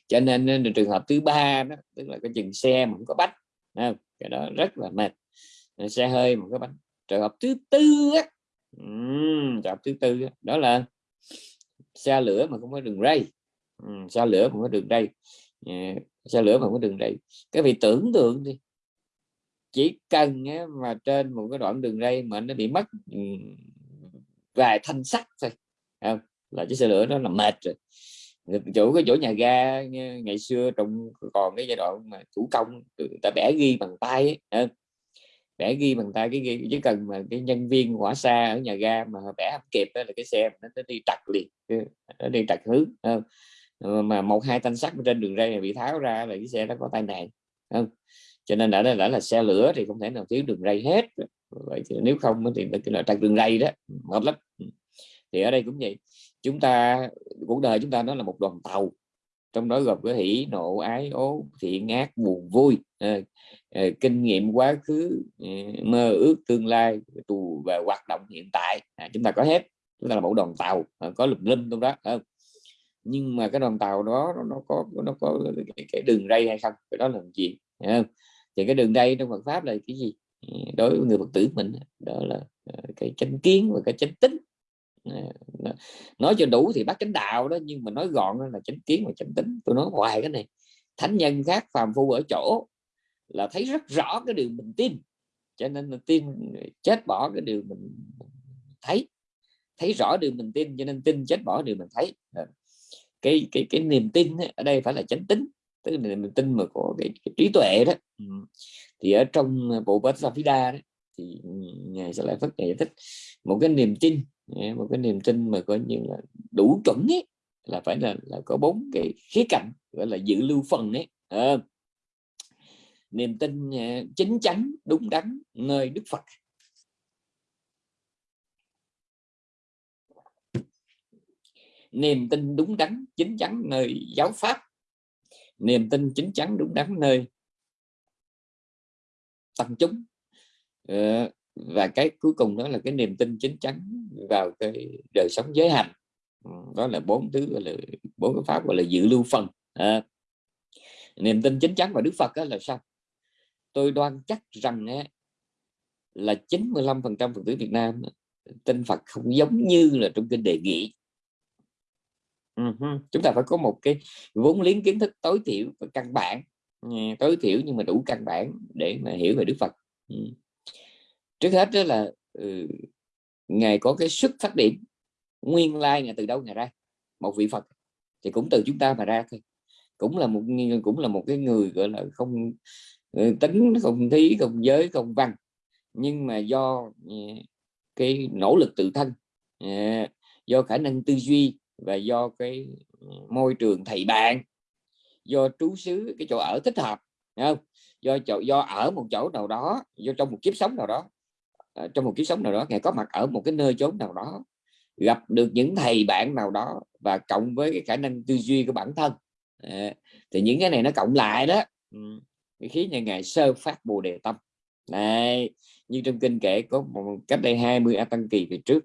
Speaker 2: Cho nên trường hợp thứ ba đó tức là cái chừng xe mà không có bánh không? cái đó rất là mệt. Ờ, xe hơi mà không có bánh. Trường hợp thứ tư á trường hợp thứ tư đó, đó là xe lửa mà không có đường ray. Ừ, xe lửa mà không có đường ray yeah. xe lửa mà không có đường ray cái vị tưởng tượng đi chỉ cần mà trên một cái đoạn đường ray mà nó bị mất vài thanh sắt thôi không? là chiếc xe lửa nó là mệt rồi Chủ cái chỗ nhà ga ngày xưa trong còn cái giai đoạn mà thủ công người ta vẽ ghi bằng tay ấy, vẽ ghi bằng tay cái ghi chỉ cần mà cái nhân viên hỏa xa ở nhà ga mà vẽ không kịp đó là cái xe nó, nó đi trật liền nó đi trật hướng không? Ờ, mà một hai thanh sắt trên đường ray bị tháo ra là cái xe nó có tai nạn không? Cho nên đã, đã là xe lửa thì không thể nào thiếu đường ray hết. Vậy thì nếu không thì là trăng đường ray đó mệt lắm. Thì ở đây cũng vậy chúng ta cuộc đời chúng ta nó là một đoàn tàu trong đó gồm có hỷ nộ ái ố thiện ác buồn vui. À, à, kinh nghiệm quá khứ à, mơ ước tương lai tù và hoạt động hiện tại. À, chúng ta có hết chúng ta là một đoàn tàu à, có lùm linh trong đó không? Nhưng mà cái đoàn tàu đó nó có nó có cái, cái đường ray hay không? Cái đó là chuyện. không? thì cái đường ray trong Phật pháp là cái gì? Ờ, đối với người Phật tử mình đó là ờ, cái chánh kiến và cái chánh tính. Ờ, nói cho đủ thì bắt chánh đạo đó nhưng mà nói gọn là chánh kiến và chánh tính. Tôi nói hoài cái này. Thánh nhân khác phàm phu ở chỗ là thấy rất rõ cái điều mình tin cho nên là tin chết bỏ cái điều mình thấy. Thấy rõ điều mình tin cho nên tin chết bỏ điều mình thấy cái cái cái niềm tin ở đây phải là chánh tính tức là niềm tin mà có cái, cái trí tuệ đó. Thì ở trong bộ bát Phida đó thì ngài sẽ lại phát giải thích một cái niềm tin một cái niềm tin mà coi như là đủ chuẩn ấy là phải là là có bốn cái khía cạnh gọi là dự lưu phần ấy. À, niềm tin chính chắn đúng đắn nơi Đức Phật niềm tin đúng đắn chính chắn nơi giáo pháp. Niềm tin chính chắn đúng đắn nơi tăng chúng. Ờ, và cái cuối cùng đó là cái niềm tin chính chắn vào cái đời sống giới hành. Ừ, đó là bốn thứ gọi là bốn cái pháp gọi là dự lưu phần à, ờ, niềm tin chính chắn vào Đức Phật đó là sao? Tôi đoan chắc rằng là 95 phần trăm Phật tử Việt Nam tin Phật không giống như là trong kinh đề nghị uh-huh. chúng ta phải có một cái vốn liếng kiến thức tối thiểu và căn bản ừ, tối thiểu nhưng mà đủ căn bản để mà hiểu về Đức Phật. Trước hết đó là ừ, ngài có cái sức phát điểm nguyên lai ngài từ đâu ngài ra? Một vị phật thì cũng từ chúng ta mà ra thôi. Cũng là một cũng là một cái người gọi là không ừ, tính không thí không giới không văn. Nhưng mà do ừ, cái nỗ lực tự thân do khả năng tư duy và do cái ừ, môi trường thầy bạn do trú xứ cái chỗ ở thích hợp không? Do chỗ do ở một chỗ nào đó do trong một kiếp sống nào đó ờ, trong một kiếp sống nào đó ngài có mặt ở một cái nơi chốn nào đó gặp được những thầy bạn nào đó và cộng với cái khả năng tư duy của bản thân. À, thì những cái này nó cộng lại đó ừ, cái khí nhà ngài sơ phát bồ đề tâm. Này như trong kinh kể có một cách đây 20 a tăng kỳ về trước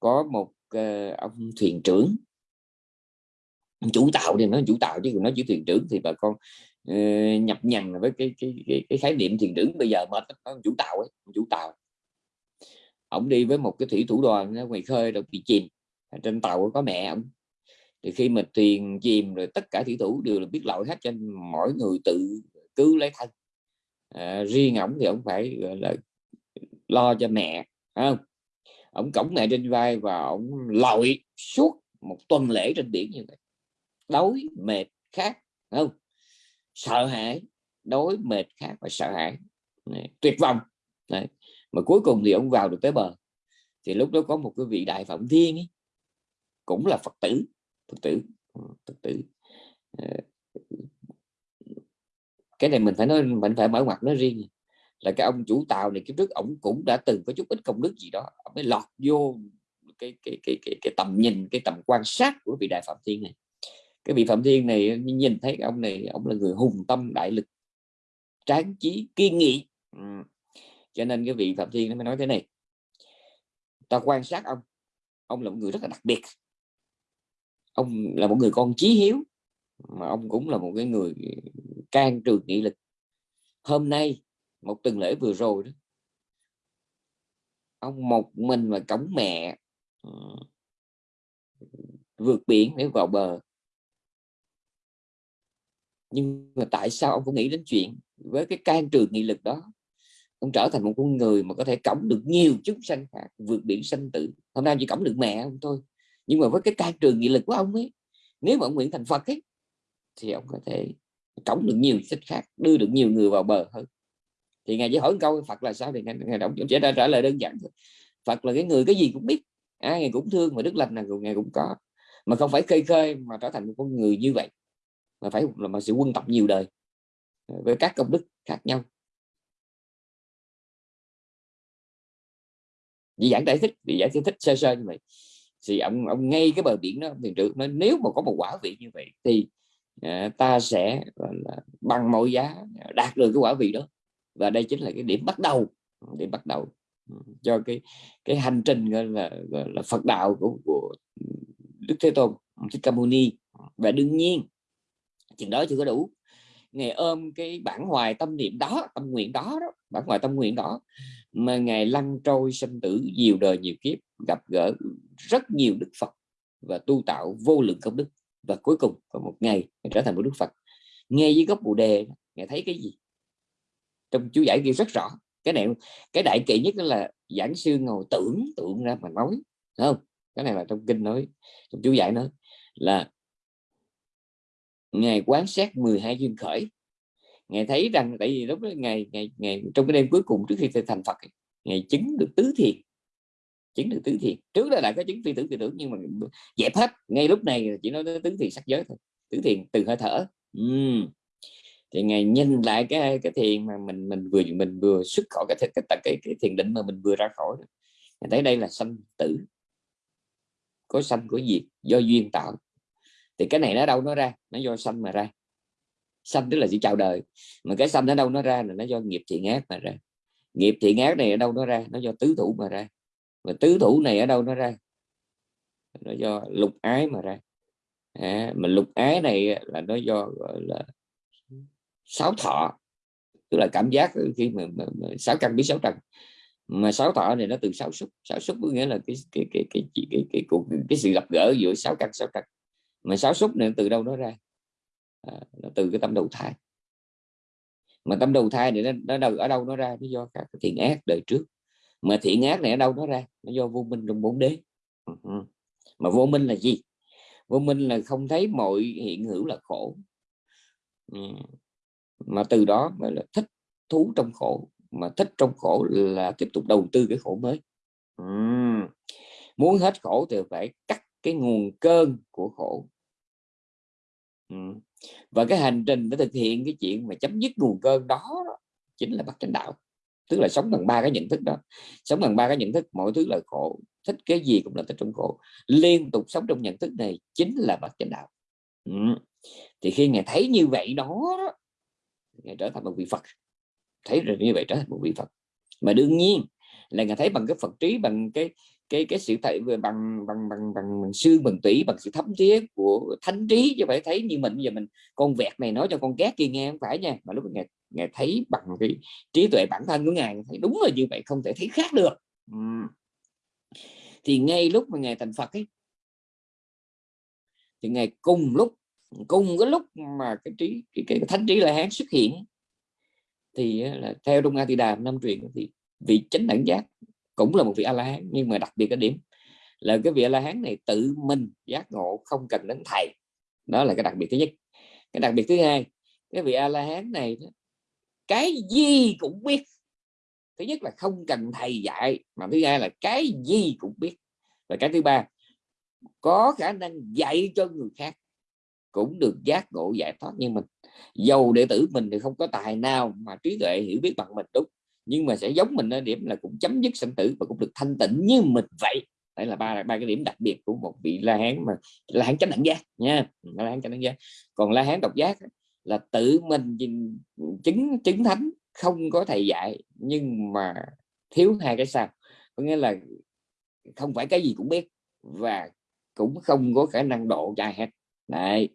Speaker 2: có một uh, ông thuyền trưởng chủ tạo thì nó chủ tạo chứ nói chỉ thuyền trưởng thì bà con uh, nhập nhằn với cái cái, cái cái khái niệm thuyền trưởng bây giờ mệt chủ tạo ấy chủ tạo. Ông đi với một cái thủy thủ đoàn ở ngoài khơi rồi bị chìm. Trên tàu có mẹ ông. Thì khi mà thuyền chìm rồi tất cả thủy thủ đều là biết lội hết cho mỗi người tự cứu lấy thân. À, riêng ổng thì ông phải gọi là lo cho mẹ không? Ông cổng mẹ trên vai và ông lội suốt một tuần lễ trên biển như vậy đói mệt khát không? Sợ hãi đói mệt khát và sợ hãi. Đấy, tuyệt vọng. Đấy. mà cuối cùng thì ông vào được tới bờ. Thì lúc đó có một cái vị đại phạm thiên ấy, cũng là phật tử phật tử ờ, phật tử. Ờ, cái này mình phải nói mình phải mở mặt nó riêng là cái ông chủ tàu này kiếp trước ổng cũng đã từng có chút ít công đức gì đó. Ông mới lọt vô cái cái cái cái, cái tầm nhìn cái tầm quan sát của vị đại phạm thiên này cái vị phạm thiên này, nhìn thấy ông này, ông là người hùng tâm, đại lực, tráng trí, kiên nghị. Ừ. Cho nên cái vị phạm thiên nó mới nói thế này. Ta quan sát ông. Ông là một người rất là đặc biệt. Ông là một người con chí hiếu, mà ông cũng là một cái người can trường nghị lực. Hôm nay, một tuần lễ vừa rồi đó, ông một mình mà cổng mẹ ừ, vượt biển để vào bờ nhưng mà tại sao ông cũng nghĩ đến chuyện với cái can trường nghị lực đó? Ông trở thành một con người mà có thể cõng được nhiều chúng sanh khác vượt biển sanh tử. Hôm nay chỉ cõng được mẹ ông thôi. Nhưng mà với cái can trường nghị lực của ông ấy nếu mà ông nguyện thành Phật ấy thì ông có thể cõng được nhiều sinh khác đưa được nhiều người vào bờ hơn. Thì ngài chỉ hỏi câu Phật là sao? Thì ngài, ngài động sẽ trả lời đơn giản thôi. Phật là cái người cái gì cũng biết à, ngài cũng thương mà đức lành là ngài cũng có. Mà không phải khơi khơi mà trở thành một con người như vậy mà phải là mà sự quân tập nhiều đời ờ, với các công đức khác nhau. Vì giảng giải thích vì giải thích sơ sơ như vậy. Thì ông ông ngay cái bờ biển đó thiền trưởng nói nếu mà có một quả vị như vậy thì à, ta sẽ là, bằng mọi giá đạt được cái quả vị đó. Và đây chính là cái điểm bắt đầu điểm bắt đầu ừ, cho cái cái hành trình gọi là, gọi là Phật đạo của, của Đức Thế Tôn Thích Ca Mâu Ni. Và đương nhiên chừng đó chưa có đủ. Ngày ôm cái bản hoài tâm niệm đó tâm nguyện đó, đó bản hoài tâm nguyện đó mà ngày lăn trôi sinh tử nhiều đời nhiều kiếp gặp gỡ rất nhiều đức Phật và tu tạo vô lượng công đức. Và cuối cùng có một ngày trở thành một đức Phật. Nghe dưới gốc bồ đề ngài thấy cái gì? Trong chú giải kia rất rõ. Cái này cái đại kỵ nhất là giảng sư ngồi tưởng tượng ra mà nói không? Cái này là trong kinh nói trong chú giải nói là ngày quán sát 12 duyên khởi. Ngài thấy rằng tại vì lúc đó ngày ngày ngày trong cái đêm cuối cùng trước khi thành Phật ngày chứng được tứ thiền. Chứng được tứ thiền. Trước đó đã có chứng phi tưởng phi tưởng nhưng mà dẹp hết. Ngay lúc này chỉ nói tứ thiền sắc giới thôi. Tứ thiền từ hơi thở. Uhm. thì ngài nhìn lại cái cái thiền mà mình mình vừa mình vừa xuất khỏi cái cái, cái, cái, cái thiền định mà mình vừa ra khỏi ngài thấy đây là sanh tử. Có sanh có diệt do duyên tạo thì cái này nó đâu nó ra? Nó do sanh mà ra. Sanh tức là chỉ chào đời. Mà cái sanh ở đâu nó ra là nó do nghiệp thiện ác mà ra. Nghiệp thiện ác này ở đâu nó ra? Nó do tứ thủ mà ra. Mà tứ thủ này ở đâu nó ra? Nó do lục ái mà ra. À, mà lục ái này là nó do gọi là sáu thọ. Tức là cảm giác khi mà, mà, mà sáu căn biết sáu trần. Mà sáu thọ này nó từ sáu xúc. Sáu xúc có nghĩa là cái cái cái cái cái cái, cái, cái, cái sự gặp gỡ giữa sáu căn sáu trần mà sáu xúc này từ đâu nó ra? À, nó từ cái tâm đầu thai. Mà tâm đầu thai thì nó, nó đâu ở đâu nó ra? Nó do các thiện ác đời trước. Mà thiện ác này ở đâu nó ra? Nó do vô minh trong bốn đế. Ừ mà vô minh là gì? Vô minh là không thấy mọi hiện hữu là khổ. Ừ. Mà từ đó mà là thích thú trong khổ. Mà thích trong khổ là tiếp tục đầu tư cái khổ mới. Ừ. Muốn hết khổ thì phải cắt cái nguồn cơn của khổ. Ừ. Và cái hành trình để thực hiện cái chuyện mà chấm dứt nguồn cơn đó, đó chính là bắt chánh đạo. Tức là sống bằng ba cái nhận thức đó. Sống bằng ba cái nhận thức mọi thứ là khổ. Thích cái gì cũng là thích trong khổ. Liên tục sống trong nhận thức này chính là bậc chánh đạo. Ừ. thì khi ngài thấy như vậy đó, đó ngài trở thành một vị Phật. Thấy rồi như vậy trở thành một vị Phật. Mà đương nhiên là ngài thấy bằng cái Phật trí bằng cái cái cái sự thể bằng bằng bằng bằng, bằng xương bằng tủy bằng sự thấm thía của thánh trí chứ phải thấy như mình. Giờ mình con vẹt này nói cho con két kia nghe không phải nha mà lúc ngài ngài thấy bằng cái trí tuệ bản thân của ngài thấy đúng là như vậy không thể thấy khác được. Thì ngay lúc mà ngài thành Phật ấy thì ngài cùng lúc cùng cái lúc mà cái trí cái, cái thánh trí la hán xuất hiện thì là theo Đông A thì đàm năm truyền thì vị chánh đẳng giác cũng là một vị a la hán nhưng mà đặc biệt cái điểm là cái vị a la hán này tự mình giác ngộ không cần đến thầy. Đó là cái đặc biệt thứ nhất. Cái đặc biệt thứ hai, cái vị a la hán này cái gì cũng biết. Thứ nhất là không cần thầy dạy, mà thứ hai là cái gì cũng biết. Và cái thứ ba, có khả năng dạy cho người khác, cũng được giác ngộ giải thoát như mình. Dầu đệ tử mình thì không có tài nào mà trí tuệ hiểu biết bằng mình, đúng nhưng mà sẽ giống mình ở điểm là cũng chấm dứt sinh tử và cũng được thanh tịnh như mình vậy. Đây là ba ba cái điểm đặc biệt của một vị la hán mà, la hán chánh đẳng giác nha. La hán chánh đẳng giác. Còn la hán độc giác là tự mình chứng chứng thánh không có thầy dạy, nhưng mà thiếu hai cái sao. Có nghĩa là không phải cái gì cũng biết và cũng không có khả năng độ dài hết. Này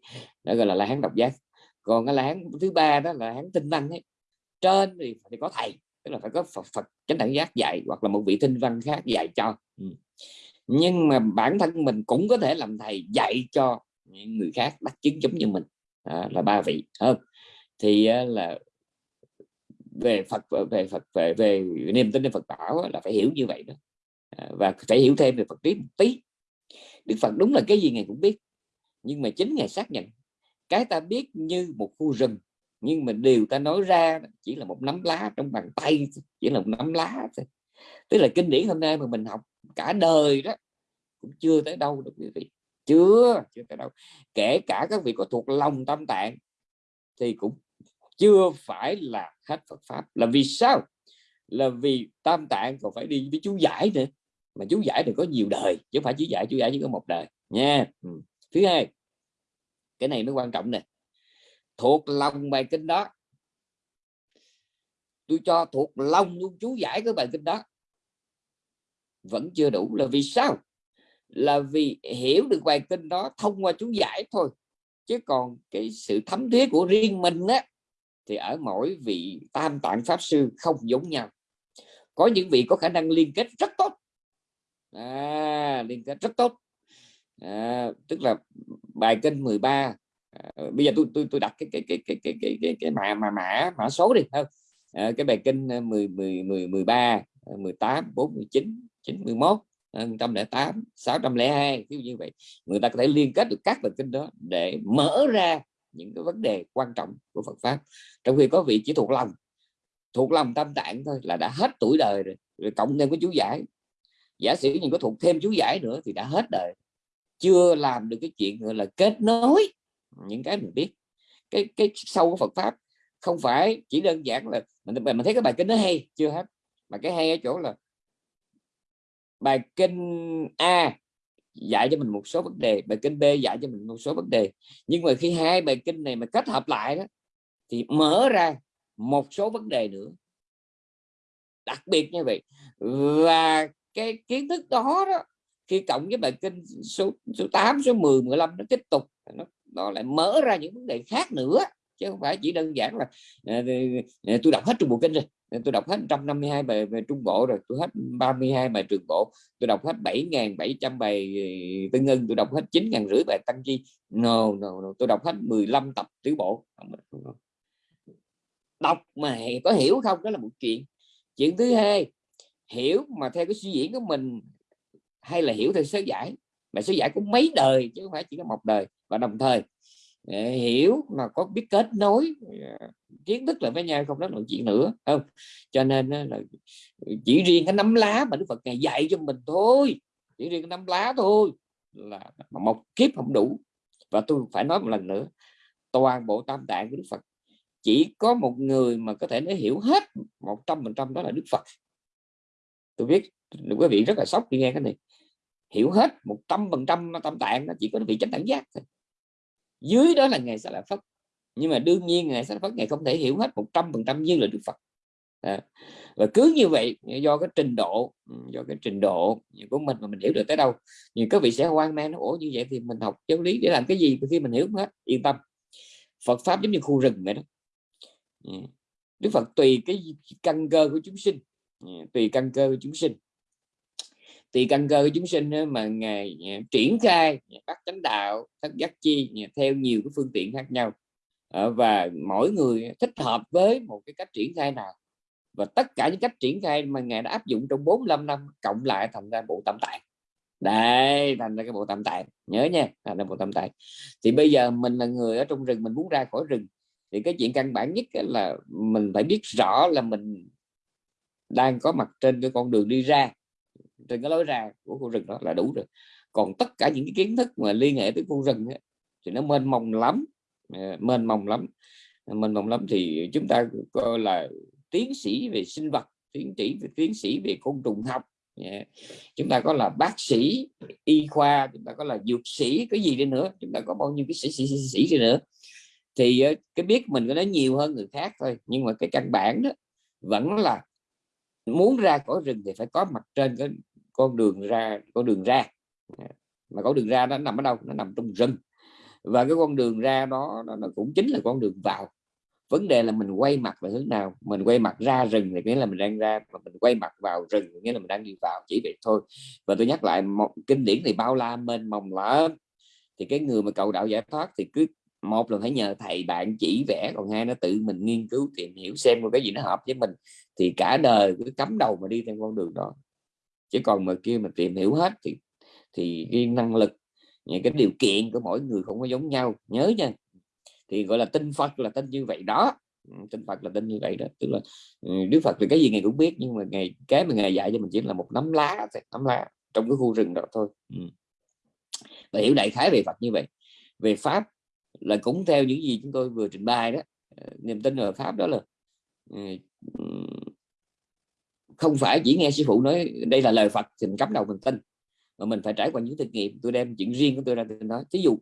Speaker 2: đó gọi là la hán độc giác. Còn cái la hán thứ ba đó là hán tinh năng ấy. Trên thì phải có thầy tức là phải có Phật, Phật chánh đẳng giác dạy hoặc là một vị tinh văn khác dạy cho. Ừ. Nhưng mà bản thân mình cũng có thể làm thầy dạy cho những người khác đắc chứng giống như mình. À, là ba vị. Hơn thì ờ, là về Phật về Phật về về niềm tin về Phật bảo là phải hiểu như vậy đó. À, và phải hiểu thêm về Phật trí một tí. Đức Phật đúng là cái gì ngài cũng biết nhưng mà chính ngài xác nhận cái ta biết như một khu rừng nhưng mà điều ta nói ra chỉ là một nắm lá trong bàn tay chỉ là một nắm lá thôi. Tức là kinh điển hôm nay mà mình học cả đời đó, cũng chưa tới đâu được quý vị. Chưa chưa tới đâu. Kể cả các vị có thuộc lòng tâm tạng thì cũng chưa phải là hết Phật pháp. Là vì sao? Là vì tam tạng còn phải đi với chú giải nữa. Mà chú giải thì có nhiều đời, chứ không phải chú giải chú giải chỉ có một đời. Nha. Ừ. thứ hai, cái này mới quan trọng nè thuộc lòng bài kinh đó. Tôi cho thuộc lòng luôn chú giải cái bài kinh đó. Vẫn chưa đủ là vì sao? Là vì hiểu được bài kinh đó thông qua chú giải thôi. Chứ còn cái sự thấm thía của riêng mình á thì ở mỗi vị tam tạng pháp sư không giống nhau. Có những vị có khả năng liên kết rất tốt. À, liên kết rất tốt. À, tức là bài kinh 13 à, bây giờ tôi tôi tôi đặt cái cái cái cái cái cái cái, cái mã mà mã mã số đi không? À, cái bài kinh 10 10 10 13 18 49 91 108 602 ví dụ như vậy. Người ta có thể liên kết được các bài kinh đó để mở ra những cái vấn đề quan trọng của Phật pháp. Trong khi có vị chỉ thuộc lòng thuộc lòng tâm tạng thôi là đã hết tuổi đời rồi, rồi cộng thêm cái chú giải. Giả sử như có thuộc thêm chú giải nữa thì đã hết đời. Chưa làm được cái chuyện gọi là kết nối những cái mình biết. Cái cái sâu của Phật pháp không phải chỉ đơn giản là mình mình thấy cái bài kinh nó hay chưa hết. Mà cái hay ở chỗ là bài kinh A dạy cho mình một số vấn đề bài kinh B dạy cho mình một số vấn đề. Nhưng mà khi hai bài kinh này mà kết hợp lại đó thì mở ra một số vấn đề nữa. Đặc biệt như vậy và cái kiến thức đó đó khi cộng với bài kinh số số 8 số 10 15 nó tiếp tục nó, nó lại mở ra những vấn đề khác nữa chứ không phải chỉ đơn giản là ờ, ờ, ờ, tôi đọc hết trung bộ kinh rồi tôi đọc hết 152 bài về trung bộ rồi tôi hết 32 bài trường bộ tôi đọc hết 7.700 bài tư ngân tôi đọc hết 9 rưỡi bài tăng chi. No, no, no. tôi đọc hết 15 tập tứ bộ. Đọc mà có hiểu không? Đó là một chuyện. Chuyện thứ hai hiểu mà theo cái suy diễn của mình hay là hiểu theo sớ giải? Mà sớ giải cũng mấy đời chứ không phải chỉ có một đời và đồng thời hiểu mà có biết kết nối à, kiến thức là với nhau không đó là chuyện nữa, không? Cho nên là chỉ riêng cái nắm lá mà Đức Phật ngày dạy cho mình thôi. Chỉ riêng cái nắm lá thôi là một kiếp không đủ. Và tôi phải nói một lần nữa, toàn bộ tam tạng của Đức Phật, chỉ có một người mà có thể nói hiểu hết một trăm phần trăm đó là Đức Phật. Tôi biết quý vị rất là sốc khi nghe cái này. Hiểu hết một trăm phần trăm tam tạng nó chỉ có vị chánh đẳng giác thôi dưới đó là ngài sẽ là phật nhưng mà đương nhiên ngày sẽ phật ngài không thể hiểu hết một trăm phần trăm như là đức phật. À, và cứ như vậy do cái trình độ do cái trình độ của mình mà mình hiểu được tới đâu nhưng các vị sẽ hoang mang nó ủa như vậy thì mình học giáo lý để làm cái gì khi mình hiểu hết yên tâm. Phật pháp giống như khu rừng vậy đó. Dạ. Đức Phật tùy cái căn cơ của chúng sinh. Dạ, tùy căn cơ của chúng sinh thì căn cơ của chúng sinh mà ngài à, triển khai các chánh đạo, các giác chi à, theo nhiều cái phương tiện khác nhau. Ờ, và mỗi người thích hợp với một cái cách triển khai nào. Và tất cả những cách triển khai mà ngài đã áp dụng trong 45 năm, cộng lại thành ra bộ tam tạng. Đây, thành ra cái bộ tam tạng. Nhớ nha, thành ra bộ tam tạng. Thì bây giờ mình là người ở trong rừng, mình muốn ra khỏi rừng. Thì cái chuyện căn bản nhất là mình phải biết rõ là mình đang có mặt trên cái con đường đi ra trên cái lối ra của khu rừng đó là đủ rồi còn tất cả những cái kiến thức mà liên hệ tới khu rừng ấy, thì nó mênh mông lắm à, mênh mông lắm à, mênh mông lắm thì chúng ta coi là tiến sĩ về sinh vật tiến sĩ về tiến sĩ về côn trùng học yeah. chúng ta có là bác sĩ y khoa chúng ta có là dược sĩ cái gì đi nữa chúng ta có bao nhiêu cái sĩ sĩ sĩ, sĩ đi nữa thì cái biết mình có nói nhiều hơn người khác thôi nhưng mà cái căn bản đó vẫn là muốn ra khỏi rừng thì phải có mặt trên cái con đường ra con đường ra. Mà con đường ra nó nằm ở đâu? Nó nằm trong rừng. Và cái con đường ra đó nó, cũng chính là con đường vào. Vấn đề là mình quay mặt về hướng nào? Mình quay mặt ra rừng thì nghĩa là mình đang ra mà mình quay mặt vào rừng nghĩa là mình đang đi vào chỉ vậy thôi. Và tôi nhắc lại một kinh điển thì bao la mênh mông lắm. Thì cái người mà cầu đạo giải thoát thì cứ một là phải nhờ thầy bạn chỉ vẽ còn hai nó tự mình nghiên cứu tìm hiểu xem cái gì nó hợp với mình thì cả đời cứ cắm đầu mà đi theo con đường đó chứ còn mà kia mà tìm hiểu hết thì thì cái năng lực, những cái điều kiện của mỗi người không có giống nhau. Nhớ nha, thì gọi là tin Phật là tin như vậy đó. Tinh tin Phật là tin như vậy đó. Tức là ừ, Đức Phật thì cái gì ngày cũng biết, nhưng mà ngày cái mà ngày dạy cho mình chỉ là một nắm lá nắm lá trong cái khu rừng đó thôi. Ừ. Và hiểu đại khái về Phật như vậy. Về pháp là cũng theo những gì chúng tôi vừa trình bày đó. Ờ, niềm tin ở pháp đó là không phải chỉ nghe sư phụ nói đây là lời Phật thì mình cắm đầu mình tin. Mà mình phải trải qua những thực nghiệm tôi đem chuyện riêng của tôi ra tôi nói. Ví dụ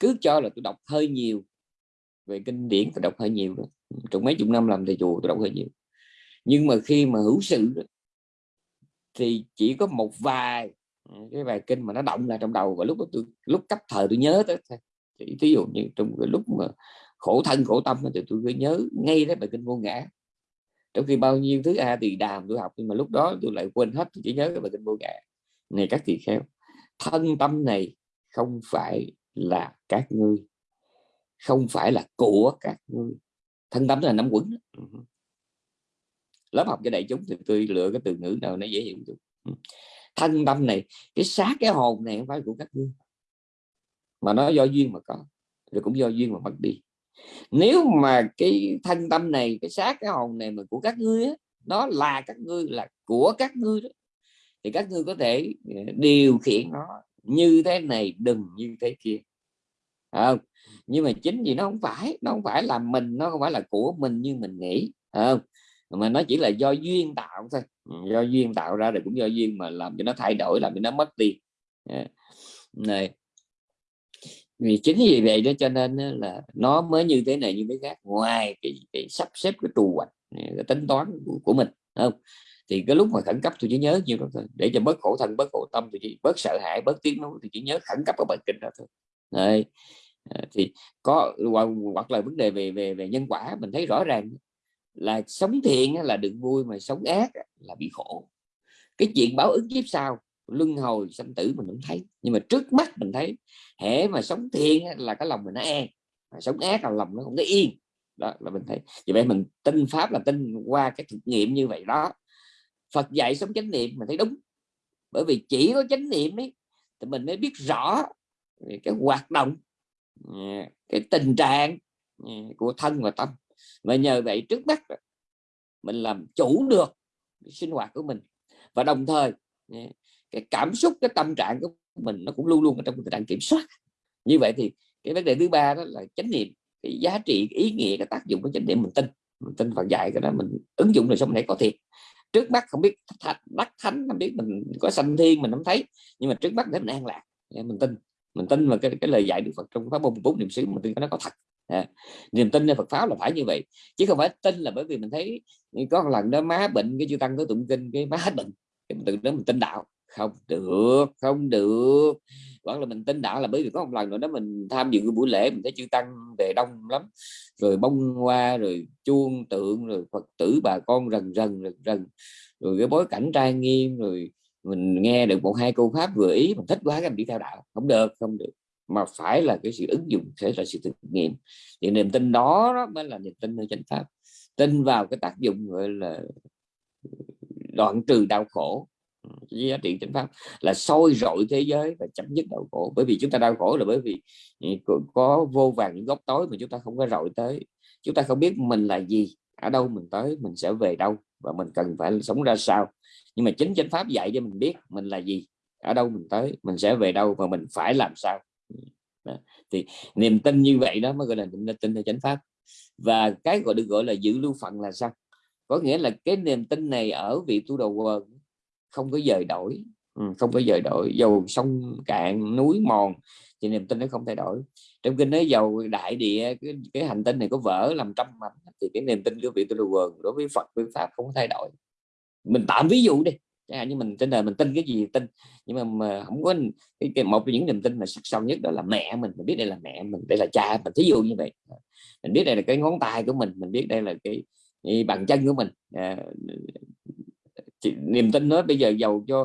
Speaker 2: cứ cho là tôi đọc hơi nhiều về kinh điển tôi đọc hơi nhiều đó. trong mấy chục năm làm thầy chùa tôi đọc hơi nhiều. Nhưng mà khi mà hữu sự đó, thì chỉ có một vài cái bài kinh mà nó động là trong đầu. Và lúc đó tôi lúc cấp thời tôi nhớ tới thì ví dụ như trong cái lúc mà khổ thân khổ tâm thì tôi cứ nhớ ngay đấy bài kinh vô ngã. Trong khi bao nhiêu thứ a thì đàm tôi học nhưng mà lúc đó tôi lại quên hết tôi chỉ nhớ cái bài kinh vô ngã. Này các tỳ kheo thân tâm này không phải là các ngươi không phải là của các ngươi. Thân tâm là nắm quẩn ừ. lớp học cho đại chúng thì tôi lựa cái từ ngữ nào nó dễ hiểu được. Ừ. thân tâm này cái xác cái hồn này không phải của các ngươi. Mà nó do duyên mà có rồi cũng do duyên mà mất đi nếu mà cái thân tâm này cái xác cái hồn này mà của các ngươi á, nó là các ngươi là của các ngươi đó thì các ngươi có thể ờ, điều khiển nó như thế này đừng như thế kia. Không? Nhưng mà chính vì nó không phải nó không phải là mình nó không phải là của mình như mình nghĩ không? Mà nó chỉ là do duyên tạo thôi. Ừ, do duyên tạo ra rồi cũng do duyên mà làm cho nó thay đổi làm cho nó mất đi. Ờ, này vì chính vì vậy đó cho nên là nó mới như thế này như thế khác ngoài cái, cái sắp xếp cái trù hoạch cái tính toán của, của mình không thì cái lúc mà khẩn cấp tôi chỉ nhớ như đó thôi để cho bớt khổ thân bớt khổ tâm tôi chỉ bớt sợ hãi bớt tiếng nói thì chỉ nhớ khẩn cấp ở bệnh kinh đó thôi Đấy. À, thì có hoặc là vấn đề về về về nhân quả mình thấy rõ ràng là sống thiện là được vui mà sống ác là bị khổ cái chuyện báo ứng kiếp sau luân hồi sanh tử mình không thấy. Nhưng mà trước mắt mình thấy, hễ mà sống thiện là cái lòng mình nó e. an sống ác là lòng nó không có yên. Đó là mình thấy. Vì vậy mình tin pháp là tin qua cái thực nghiệm như vậy đó. Phật dạy sống chánh niệm mình thấy đúng. Bởi vì chỉ có chánh niệm ấy, thì mình mới biết rõ cái hoạt động à, cái tình trạng à, của thân và tâm. Và nhờ vậy trước mắt mình làm chủ được sinh hoạt của mình. Và đồng thời à, cái cảm xúc cái tâm trạng của mình nó cũng luôn luôn ở trong tình trạng kiểm soát. Như vậy thì cái vấn đề thứ ba đó là chánh niệm cái giá trị cái ý nghĩa cái tác dụng của chánh niệm mình tin. Mình tin Phật dạy cái đó mình ứng dụng đời sống này có thiệt. Trước mắt không biết đắc thánh không biết mình có sanh thiên mình không thấy nhưng mà trước mắt để mình an lạc. Dạ, mình tin. Mình tin vào cái, cái lời dạy được Phật trong pháp môn bốn niệm xứ mình tin nó có thật. À, niềm Phật pháp là phải như vậy. Chứ không phải tin là bởi vì mình thấy có một lần đó má bệnh cái chư tăng có tụng kinh cái má hết bệnh. Cái mình từ đó mình tin đạo không được không được. Vẫn là mình tin đạo là bởi vì có một lần nữa đó mình tham dự cái buổi lễ mình thấy chư tăng về đông lắm rồi bông hoa rồi chuông tượng rồi phật tử bà con rần rần rần rần rồi cái bối cảnh trai nghiêm rồi mình nghe được một hai câu pháp vừa ý mình thích quá cái mình đi theo đạo. Không được không được. Mà phải là cái sự ứng dụng sẽ là sự thực nghiệm. Thì niềm tin đó, đó mới là niềm tin nơi chánh pháp. Tin vào cái tác dụng gọi là đoạn trừ đau khổ giá trị chánh pháp là soi rọi thế giới và chấm dứt đau khổ. Bởi vì chúng ta đau khổ là bởi vì ừ, có vô vàng những góc tối mà chúng ta không có rọi tới. Chúng ta không biết mình là gì. Ở đâu mình tới, mình sẽ về đâu và mình cần phải sống ra sao. Nhưng mà chính chánh pháp dạy cho mình biết mình là gì. Ở đâu mình tới, mình sẽ về đâu và mình phải làm sao. Ừ, đó. thì niềm tin như vậy đó mới gọi là niềm tin theo chánh pháp. Và cái gọi được gọi là giữ lưu phận là sao? Có nghĩa là cái niềm tin này ở vị tu đầu quần không có dời đổi. Ừ, không có dời đổi dầu sông cạn núi mòn thì niềm tin nó không thay đổi. Trong kinh nói dầu đại địa cái, cái hành tinh này có vỡ làm trăm mảnh thì cái niềm tin của vị tu quần đối với Phật với pháp không có thay đổi. Mình tạm ví dụ đi chẳng hạn như mình trên đời mình tin cái gì tin nhưng mà, mà không có cái, cái một trong những niềm tin mà sắc sâu nhất đó là mẹ mình mình biết đây là mẹ mình đây là cha mình thí dụ như vậy. Mình biết đây là cái ngón tay của mình mình biết đây là cái, cái bàn chân của mình. À, niềm tin hết. Bây giờ giàu cho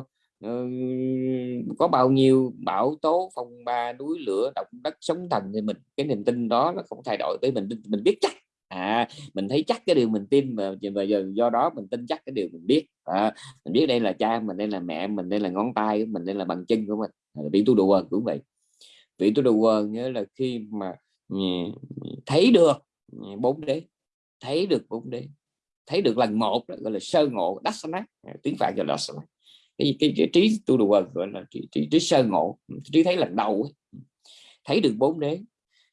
Speaker 2: uh, có bao nhiêu bão tố phong ba núi lửa động đất sóng thần thì mình cái niềm tin đó nó không thay đổi tới mình. Mình biết chắc. À mình thấy chắc cái điều mình tin mà và giờ do đó mình tin chắc cái điều mình biết. À, mình biết đây là cha mình đây là mẹ mình đây là ngón tay của mình đây là bàn chân của mình. À, Vị tu đồ quần cũng vậy. Vị tu đồ quần nhớ là khi mà ừ, thấy được ừ, bốn đế thấy được bốn đế thấy được lần một đó, gọi là sơ ngộ đắc sanh à, tiếng phạn gọi là cái, cái, cái trí tu đồ gọi là trí, trí, trí sơ ngộ ừ, trí thấy lần đầu ấy. Ừ. thấy được bốn đế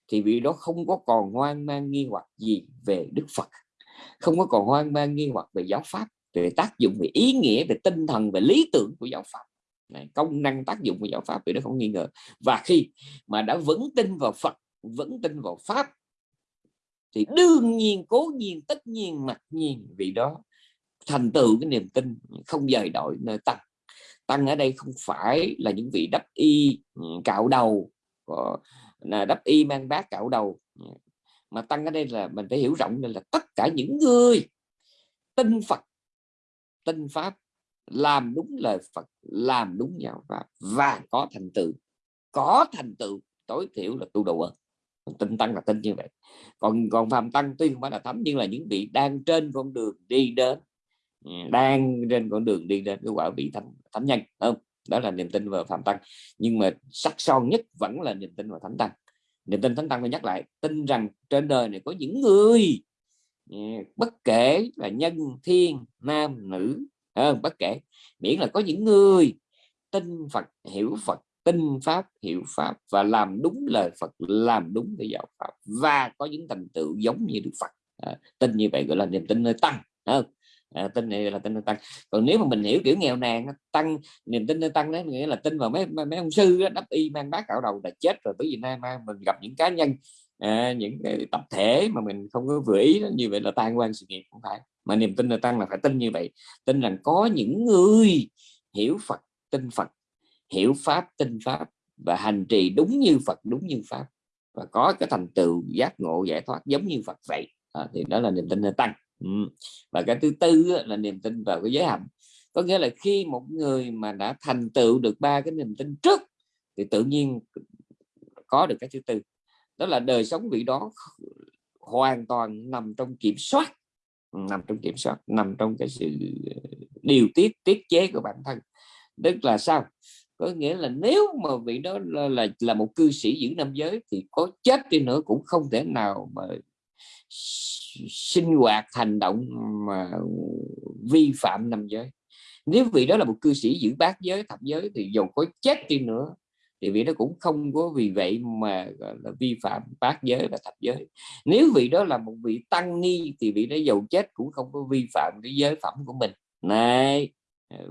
Speaker 2: thì vị đó không có còn hoang mang nghi hoặc gì về Đức Phật. Không có còn hoang mang nghi hoặc về giáo pháp về tác dụng về ý nghĩa về tinh thần về lý tưởng của giáo pháp. Này, công năng tác dụng của giáo pháp thì nó không nghi ngờ. Và khi mà đã vững tin vào Phật vững tin vào pháp thì đương nhiên, cố nhiên, tất nhiên, mặc nhiên, vì đó thành tựu cái niềm tin không dời đổi nơi tăng. Tăng ở đây không phải là những vị đắp y ừ, cạo đầu ờ, là đắp y mang bát cạo đầu. Mà tăng ở đây là mình phải hiểu rộng là tất cả những người tin Phật, tin pháp, làm đúng lời Phật, làm đúng giáo pháp và có thành tựu, có thành tựu, tối thiểu là tu đầu ơn tinh tăng là tin như vậy. Còn còn phàm tăng tuy không phải là thánh nhưng là những vị đang trên con đường đi đến. Ừ, đang trên con đường đi đến, cái quả vị thánh thánh nhân không? Đó là niềm tin vào phạm tăng. Nhưng mà sắc son nhất vẫn là niềm tin vào thánh tăng. Niềm tin thánh tăng tôi nhắc lại, tin rằng trên đời này có những người ừ, bất kể là nhân, thiên, nam, nữ không? bất kể. Miễn là có những người tin Phật, hiểu Phật tin pháp hiểu pháp và làm đúng lời Phật làm đúng cái giáo pháp và có những thành tựu giống như Đức Phật. À, tin như vậy gọi là niềm tin nơi tăng không? À, tin này là tin nơi tăng. Còn nếu mà mình hiểu kiểu nghèo nàn tăng niềm tin nơi tăng đó nghĩa là tin vào mấy mấy ông sư đó, đắp y mang bát cạo đầu là chết rồi tới Việt Nam mình gặp những cá nhân à, những cái tập thể mà mình không có vừa ý đó, như vậy là tan quan sự nghiệp cũng phải. Mà niềm tin nơi tăng là phải tin như vậy tin rằng có những người hiểu Phật tin Phật hiểu pháp tin pháp và hành trì đúng như Phật đúng như pháp và có cái thành tựu giác ngộ giải thoát giống như Phật vậy. À, thì đó là niềm tin tăng. Ừ. và cái thứ tư là niềm tin vào cái giới hạnh. Có nghĩa là khi một người mà đã thành tựu được ba cái niềm tin trước thì tự nhiên có được cái thứ tư. Đó là đời sống vị đó hoàn toàn nằm trong kiểm soát nằm trong kiểm soát nằm trong cái sự ờ, điều tiết tiết chế của bản thân. Tức là sao? Có nghĩa là nếu mà vị đó là là, là một cư sĩ giữ nam giới thì có chết đi nữa cũng không thể nào mà sinh hoạt hành động mà vi phạm nam giới. Nếu vị đó là một cư sĩ giữ bát giới thập giới thì dù có chết đi nữa thì vị đó cũng không có vì vậy mà gọi là vi phạm bát giới và thập giới. Nếu vị đó là một vị tăng ni thì vị đó giàu chết cũng không có vi phạm cái giới phẩm của mình. Này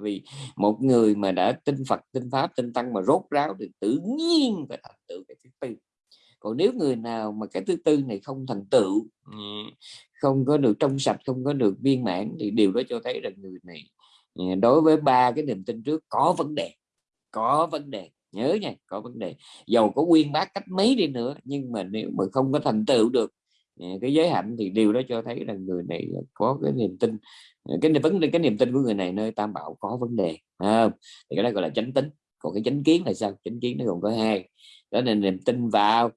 Speaker 2: vì một người mà đã tin Phật tin Pháp tin Tăng mà rốt ráo thì tự nhiên phải thành tựu cái thứ tư. Còn nếu người nào mà cái thứ tư này không thành tựu không có được trong sạch không có được viên mãn thì điều đó cho thấy rằng người này đối với ba cái niềm tin trước có vấn đề có vấn đề. Nhớ nha có vấn đề. Dầu có quyên bác cách mấy đi nữa nhưng mà nếu mà không có thành tựu được Ờ, cái giới hạnh thì điều đó cho thấy là người này có cái niềm tin ờ, cái vấn cái niềm tin của người này nơi tam bảo có vấn đề à, thì cái đó gọi là chánh tính. Còn cái chánh kiến là sao? Chánh kiến nó gồm có hai đó là niềm tin vào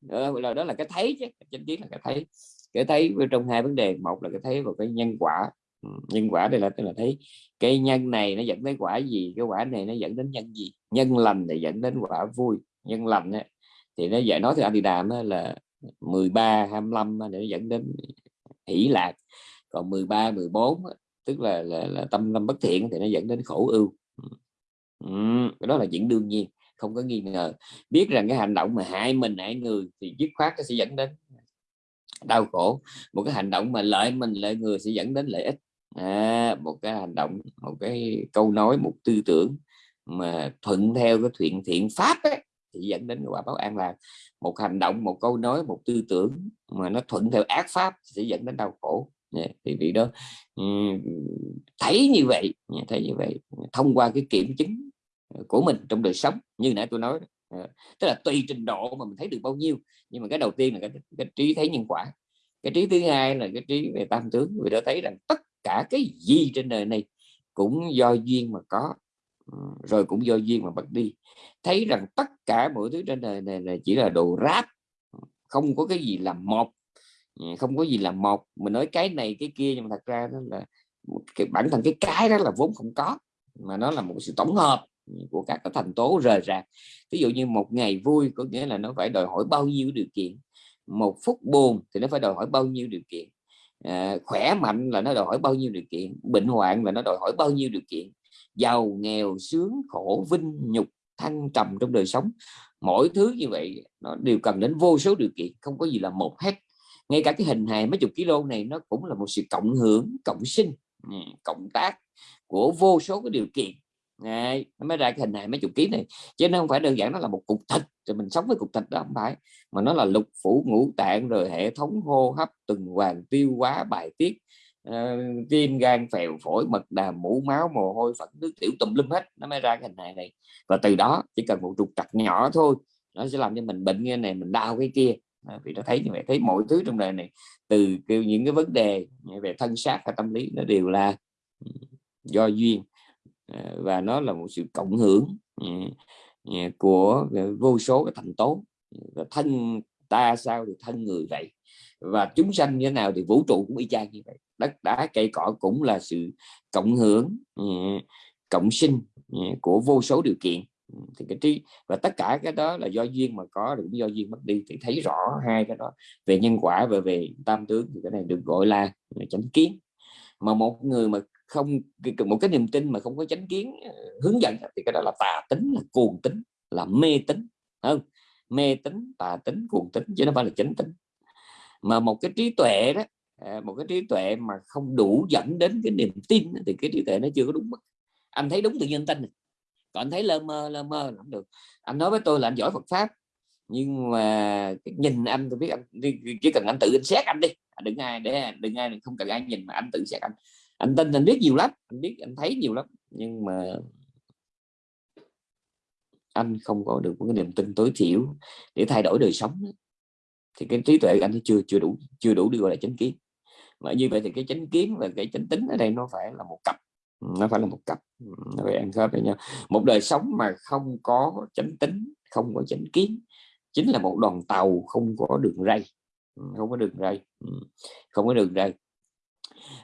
Speaker 2: đó là, đó là cái thấy chứ chánh kiến là cái thấy. Cái thấy trong hai vấn đề một là cái thấy vào cái nhân quả. Ừ, nhân quả đây là tức là thấy cái nhân này nó dẫn đến quả gì cái quả này nó dẫn đến nhân gì? Nhân lành thì dẫn đến quả vui nhân lành ấy, thì nó dạy nói thì anh thì đàm là 13 25 để nó dẫn đến hỷ lạc. Còn 13 14 tức là là, là tâm tâm bất thiện thì nó dẫn đến khổ ưu. Ừ, đó là chuyện đương nhiên không có nghi ngờ. Biết rằng cái hành động mà hại mình hại người thì dứt khoát nó sẽ dẫn đến đau khổ. Một cái hành động mà lợi mình lợi người sẽ dẫn đến lợi ích. À, một cái hành động một cái câu nói một tư tưởng mà thuận theo cái thiện thiện pháp ấy, thì dẫn đến quả báo an lạc một hành động một câu nói một tư tưởng mà nó thuận theo ác pháp sẽ dẫn đến đau khổ. Dạ, thì vị đó thấy như vậy dạ, thấy như vậy thông qua cái kiểm chứng của mình trong đời sống như nãy tôi nói dạ, tức là tùy trình độ mà mình thấy được bao nhiêu nhưng mà cái đầu tiên là cái, cái trí thấy nhân quả. Cái trí thứ hai là cái trí về tam tướng vì đã thấy rằng tất cả cái gì trên đời này cũng do duyên mà có. Ờ, rồi cũng do duyên mà bật đi. Thấy rằng tất cả mọi thứ trên đời này là chỉ là đồ ráp ờ, không có cái gì làm một ờ, không có gì là một mình nói cái này cái kia nhưng mà thật ra đó là cái bản thân cái cái đó là vốn không có mà nó là một sự tổng hợp ừ, của các cái thành tố rời rạc. Ví dụ như một ngày vui có nghĩa là nó phải đòi hỏi bao nhiêu điều kiện. Một phút buồn thì nó phải đòi hỏi bao nhiêu điều kiện. À, khỏe mạnh là nó đòi hỏi bao nhiêu điều kiện. Bệnh hoạn là nó đòi hỏi bao nhiêu điều kiện giàu, nghèo, sướng, khổ, vinh, nhục, thăng trầm trong đời sống. Mỗi thứ như vậy, nó đều cần đến vô số điều kiện, không có gì là một hết. Ngay cả cái hình hài mấy chục kg này, nó cũng là một sự cộng hưởng, cộng sinh ừ, cộng tác của vô số cái điều kiện. Này nó mới ra cái hình hài mấy chục ký này. Chứ nó không phải đơn giản nó là một cục thịt, rồi mình sống với cục thịt đó không phải, mà nó là lục phủ, ngũ tạng, rồi hệ thống hô hấp, tuần hoàn, tiêu hóa, bài tiết Ờ, uh, tim gan phèo phổi mật đàm mũ máu mồ hôi phẫn nước tiểu tùm lum hết nó mới ra cái hình hài này. Và từ đó chỉ cần một trục trặc nhỏ thôi nó sẽ làm cho mình bệnh như này mình đau cái kia. Vì nó thấy như vậy thấy mọi thứ trong đời này từ những cái vấn đề về thân xác và tâm lý nó đều là ừ, do duyên. Ờ, và nó là một sự cộng hưởng ừ, ừ, của vô số cái thành tố. Và thân ta sao thì thân người vậy. Và chúng sanh như thế nào thì vũ trụ cũng y chang như vậy đất đá cây cỏ cũng là sự cộng hưởng ừ, cộng sinh ừ, của vô số điều kiện. Ừ, thì cái trí, và tất cả cái đó là do duyên mà có cũng do duyên mất đi. Thì thấy rõ hai cái đó, về nhân quả và về tam tướng, thì cái này được gọi là chánh kiến. Mà một người mà không một cái niềm tin mà không có chánh kiến ờ, hướng dẫn thì cái đó là tà tính, là cuồng tính, là mê tính không? Mê tính tà tính, cuồng tính, chứ nó phải là chánh tính mà một cái trí tuệ đó À, một cái trí tuệ mà không đủ dẫn đến cái niềm tin thì cái trí tuệ nó chưa có đúng mức. Anh thấy đúng tự nhiên tin còn anh thấy lơ mơ lơ mơ không được. Anh nói với tôi là anh giỏi Phật pháp, nhưng mà nhìn anh, tôi biết anh chỉ cần anh tự anh xét anh đi. À, đừng ai để, đừng ai không cần ai nhìn mà anh tự xét anh. Anh tin, anh biết nhiều lắm, anh biết, anh thấy nhiều lắm, nhưng mà anh không có được một cái niềm tin tối thiểu để thay đổi đời sống thì cái trí tuệ anh chưa chưa đủ chưa đủ đưa lại chánh kiến mà như vậy thì cái chánh kiến và cái chánh tính ở đây nó phải là một cặp. Ừ, nó phải là một cặp. Ừ, nó phải ăn khớp với nhau. Một đời sống mà không có chánh tính không có chánh kiến chính là một đoàn tàu không có đường ray. Ừ, không có đường ray. Không có đường ray.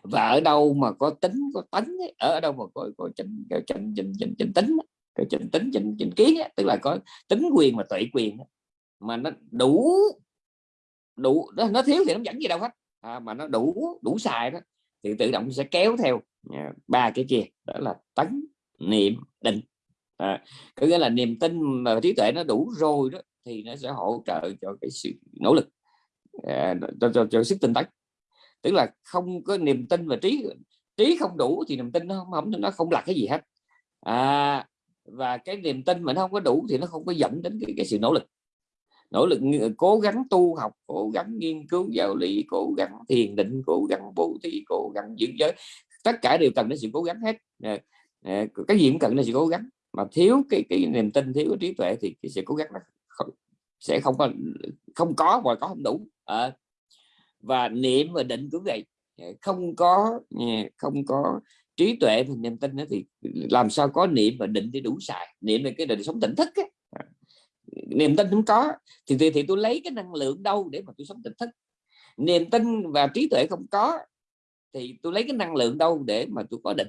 Speaker 2: Và ở đâu mà có tính có tánh ấy, ở đâu mà có có chánh chánh chánh chánh, chánh tính cái chánh tính chánh, chánh kiến ấy, tức là có tính quyền và tuệ quyền mà nó đủ đủ nó, nó thiếu thì nó dẫn gì đâu hết à, mà nó đủ đủ xài đó thì tự động sẽ kéo theo à, ba cái kia đó là tấn niệm định. À, có nghĩa là niềm tin và trí tuệ nó đủ rồi đó thì nó sẽ hỗ trợ cho cái sự nỗ lực à, cho, cho, cho sức tinh tấn. Tức là không có niềm tin và trí trí không đủ thì niềm tin nó không nó không là cái gì hết. À, và cái niềm tin mà nó không có đủ thì nó không có dẫn đến cái, cái sự nỗ lực nỗ lực cố gắng tu học cố gắng nghiên cứu giáo lý cố gắng thiền định cố gắng bố thí cố gắng giữ giới. Tất cả đều cần đến sự cố gắng hết. Ờ, ờ, cái gì cũng cần đến sự cố gắng. Mà thiếu cái cái niềm tin thiếu cái trí tuệ thì cái sự cố gắng nó không, sẽ không có không có và có không đủ. À, và niệm và định cũng vậy. Không có không có trí tuệ và niềm tin nữa thì làm sao có niệm và định để đủ xài? Niệm là cái đời sống tỉnh thức ấy niềm tin không có. Thì, thì thì tôi lấy cái năng lượng đâu để mà tôi sống tỉnh thức. Niềm tin và trí tuệ không có thì tôi lấy cái năng lượng đâu để mà tôi có định.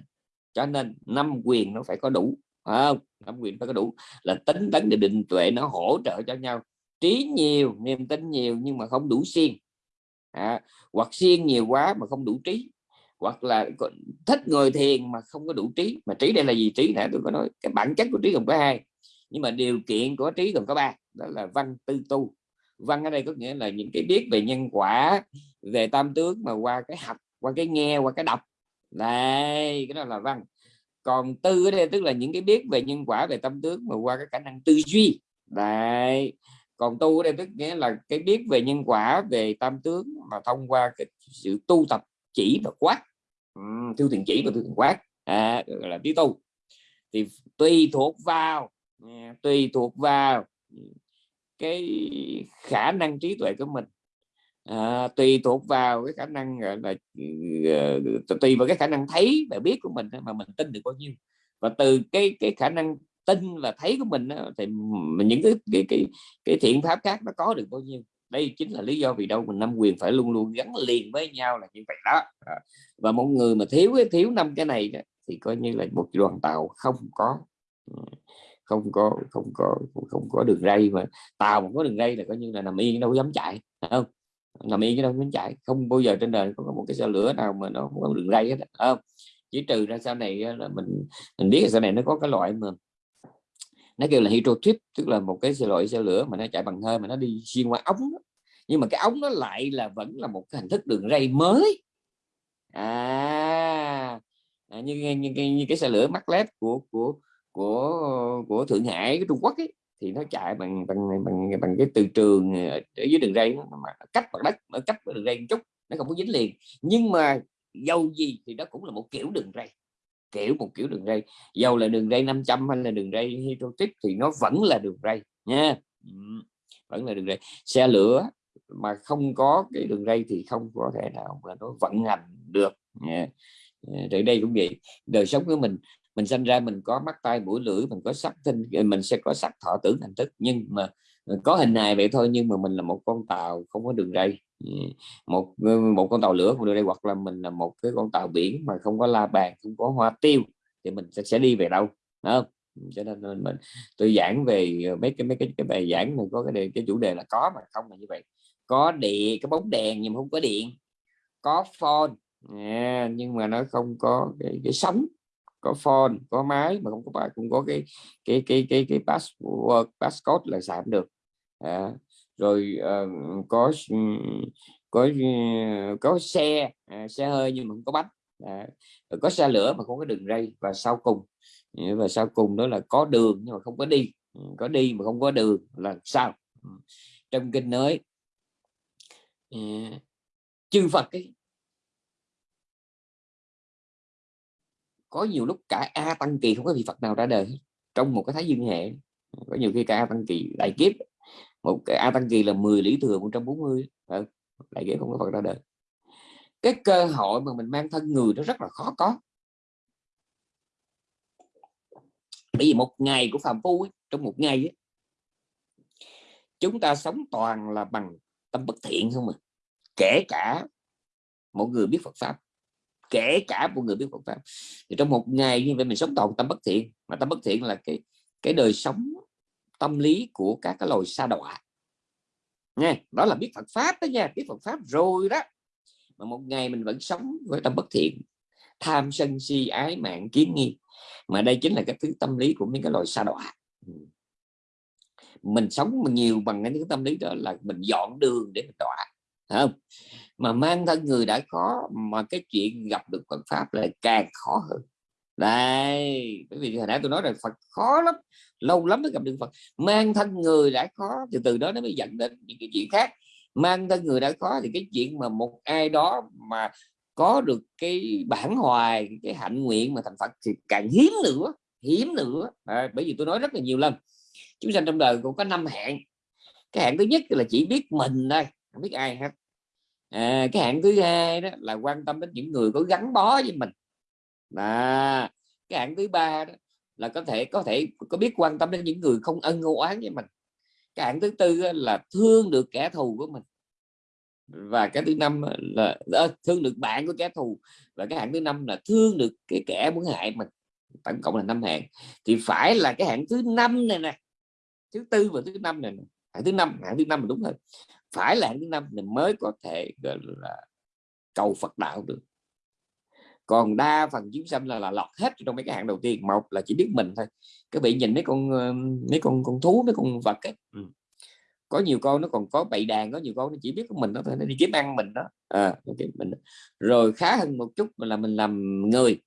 Speaker 2: Cho nên năm quyền nó phải có đủ không? Năm quyền phải có đủ. Là tính tấn để định tuệ nó hỗ trợ cho nhau. Trí nhiều niềm tin nhiều nhưng mà không đủ siêng. À, hoặc siêng nhiều quá mà không đủ trí. Hoặc là thích ngồi thiền mà không có đủ trí. Mà trí đây là gì? Trí nãy tôi có nói cái bản chất của trí gồm có hai nhưng mà điều kiện của trí gồm có ba đó là văn tư tu. Văn ở đây có nghĩa là những cái biết về nhân quả về tam tướng mà qua cái học qua cái nghe qua cái đọc. Đây cái đó là văn. Còn tư ở đây tức là những cái biết về nhân quả về tâm tướng mà qua cái khả năng tư duy. Đây. Còn tu ở đây tức nghĩa là cái biết về nhân quả về tam tướng mà thông qua cái sự tu tập chỉ và quát. Uhm, tiêu thiền chỉ và tiêu thiền quát. À, là tí tu. Thì tùy thuộc vào tùy thuộc vào cái khả năng trí tuệ của mình. À, tùy thuộc vào cái khả năng là ờ, tùy vào cái khả năng thấy và biết của mình mà mình tin được bao nhiêu. Và từ cái cái khả năng tin và thấy của mình thì những cái cái cái cái thiện pháp khác nó có được bao nhiêu. Đây chính là lý do vì đâu mình năm quyền phải luôn luôn gắn liền với nhau là như vậy đó. À, và một người mà thiếu cái thiếu năm cái này thì coi như là một đoàn tàu không có không có không có không có đường ray mà tàu mà có đường ray là coi như là nằm yên đâu dám chạy không? Nằm yên đâu dám chạy không bao giờ trên đời có một cái xe lửa nào mà nó không có đường ray hết không? Chỉ trừ ra sau này là mình mình biết là sau này nó có cái loại mà nó kêu là hydro trip tức là một cái loại xe lửa mà nó chạy bằng hơi mà nó đi xuyên qua ống nhưng mà cái ống nó lại là vẫn là một cái hình thức đường ray mới. À, à như, như, như, như cái xe lửa mắc led của của của của thượng hải cái trung quốc ấy, thì nó chạy bằng bằng bằng bằng cái từ trường ờ, ở dưới đường ray mà cách mặt đất ở cách đường ray một chút nó không có dính liền. Nhưng mà dầu gì thì đó cũng là một kiểu đường ray kiểu một kiểu đường ray dầu là đường ray 500 hay là đường ray hydrotic thì nó vẫn là đường ray nha. Vẫn là đường ray xe lửa mà không có cái đường ray thì không có thể nào mà nó vận hành được nha. Ờ, Rồi đây cũng vậy đời sống của mình mình sinh ra mình có mắt tay mũi lưỡi mình có sắc tinh ờ, mình sẽ có sắc thọ tưởng thành thức. Nhưng mà ờ, có hình hài vậy thôi nhưng mà mình là một con tàu không có đường ray. Ừ, một ờ, một con tàu lửa không đường ray hoặc là mình là một cái con tàu biển mà không có la bàn không có hoa tiêu thì mình sẽ, sẽ đi về đâu không? Cho nên mình tôi giảng về mấy cái mấy cái cái bài giảng mình có cái đề, cái chủ đề là có mà không là như vậy. Có điện cái bóng đèn nhưng mà không có điện có phone à, nhưng mà nó không có cái, cái sóng có phone có máy mà không có bài cũng có cái cái cái cái cái password passcode là giảm được. À, rồi uh, có có có xe à, xe hơi nhưng mà không có bánh. À, có xe lửa mà không có đường ray và sau cùng và sau cùng đó là có đường nhưng mà không có đi. Ừ, có đi mà không có đường là sao? Ừ. Trong kinh nói à, chư Phật ấy, có nhiều lúc cả a tăng kỳ không có vị phật nào ra đời trong một cái thái dương hệ. Có nhiều khi cả a tăng kỳ đại kiếp một cái a tăng kỳ là 10 lý thừa 140 ừ, ờ, đại kiếp không có phật ra đời. Cái cơ hội mà mình mang thân người nó rất là khó có. Bởi vì một ngày của phạm phu ấy, trong một ngày ấy, chúng ta sống toàn là bằng tâm bất thiện không mà kể cả một người biết Phật pháp kể cả một người biết Phật pháp. Thì trong một ngày như vậy mình sống toàn tâm bất thiện, mà tâm bất thiện là cái cái đời sống tâm lý của các cái loài sa đọa. Nha, đó là biết Phật pháp đó nha, biết Phật pháp rồi đó. Mà một ngày mình vẫn sống với tâm bất thiện, tham sân si, ái mạng, kiến nghi mà đây chính là cái thứ tâm lý của những cái loài sa đọa. Mình sống nhiều bằng cái tâm lý đó là mình dọn đường để mình đọa không? Mà mang thân người đã khó mà cái chuyện gặp được Phật pháp lại càng khó hơn. Đây bởi vì hồi nãy tôi nói rồi Phật khó lắm lâu lắm mới gặp được Phật. Mang thân người đã khó từ từ đó nó mới dẫn đến những cái chuyện khác. Mang thân người đã khó thì cái chuyện mà một ai đó mà có được cái bản hoài cái hạnh nguyện mà thành Phật thì càng hiếm nữa hiếm nữa à, bởi vì tôi nói rất là nhiều lần chúng sanh trong đời cũng có năm hạn cái hạn thứ nhất là chỉ biết mình đây không biết ai hết à, cái hạng thứ hai đó là quan tâm đến những người có gắn bó với mình. Và cái hạng thứ ba đó là có thể có thể có biết quan tâm đến những người không ân oán với mình. Cái hạng thứ tư là thương được kẻ thù của mình. Và cái thứ năm là à, thương được bạn của kẻ thù. Và cái hạng thứ năm là thương được cái kẻ muốn hại mình. Tổng cộng là năm hạng. Thì phải là cái hạng thứ năm này nè. Thứ tư và thứ năm này nè. hạng thứ năm hạng thứ năm là đúng hơn phải là thứ năm thì mới có thể gọi là cầu Phật đạo được. Còn đa phần chúng sanh là, là lọt hết trong mấy cái hạng đầu tiên. Một là chỉ biết mình thôi. Các vị nhìn mấy con mấy con con thú mấy con vật ấy. Ừ. có nhiều con nó còn có bậy đàn có nhiều con nó chỉ biết của mình nó thôi nó đi kiếm ăn mình đó. À, mình rồi khá hơn một chút là mình làm người.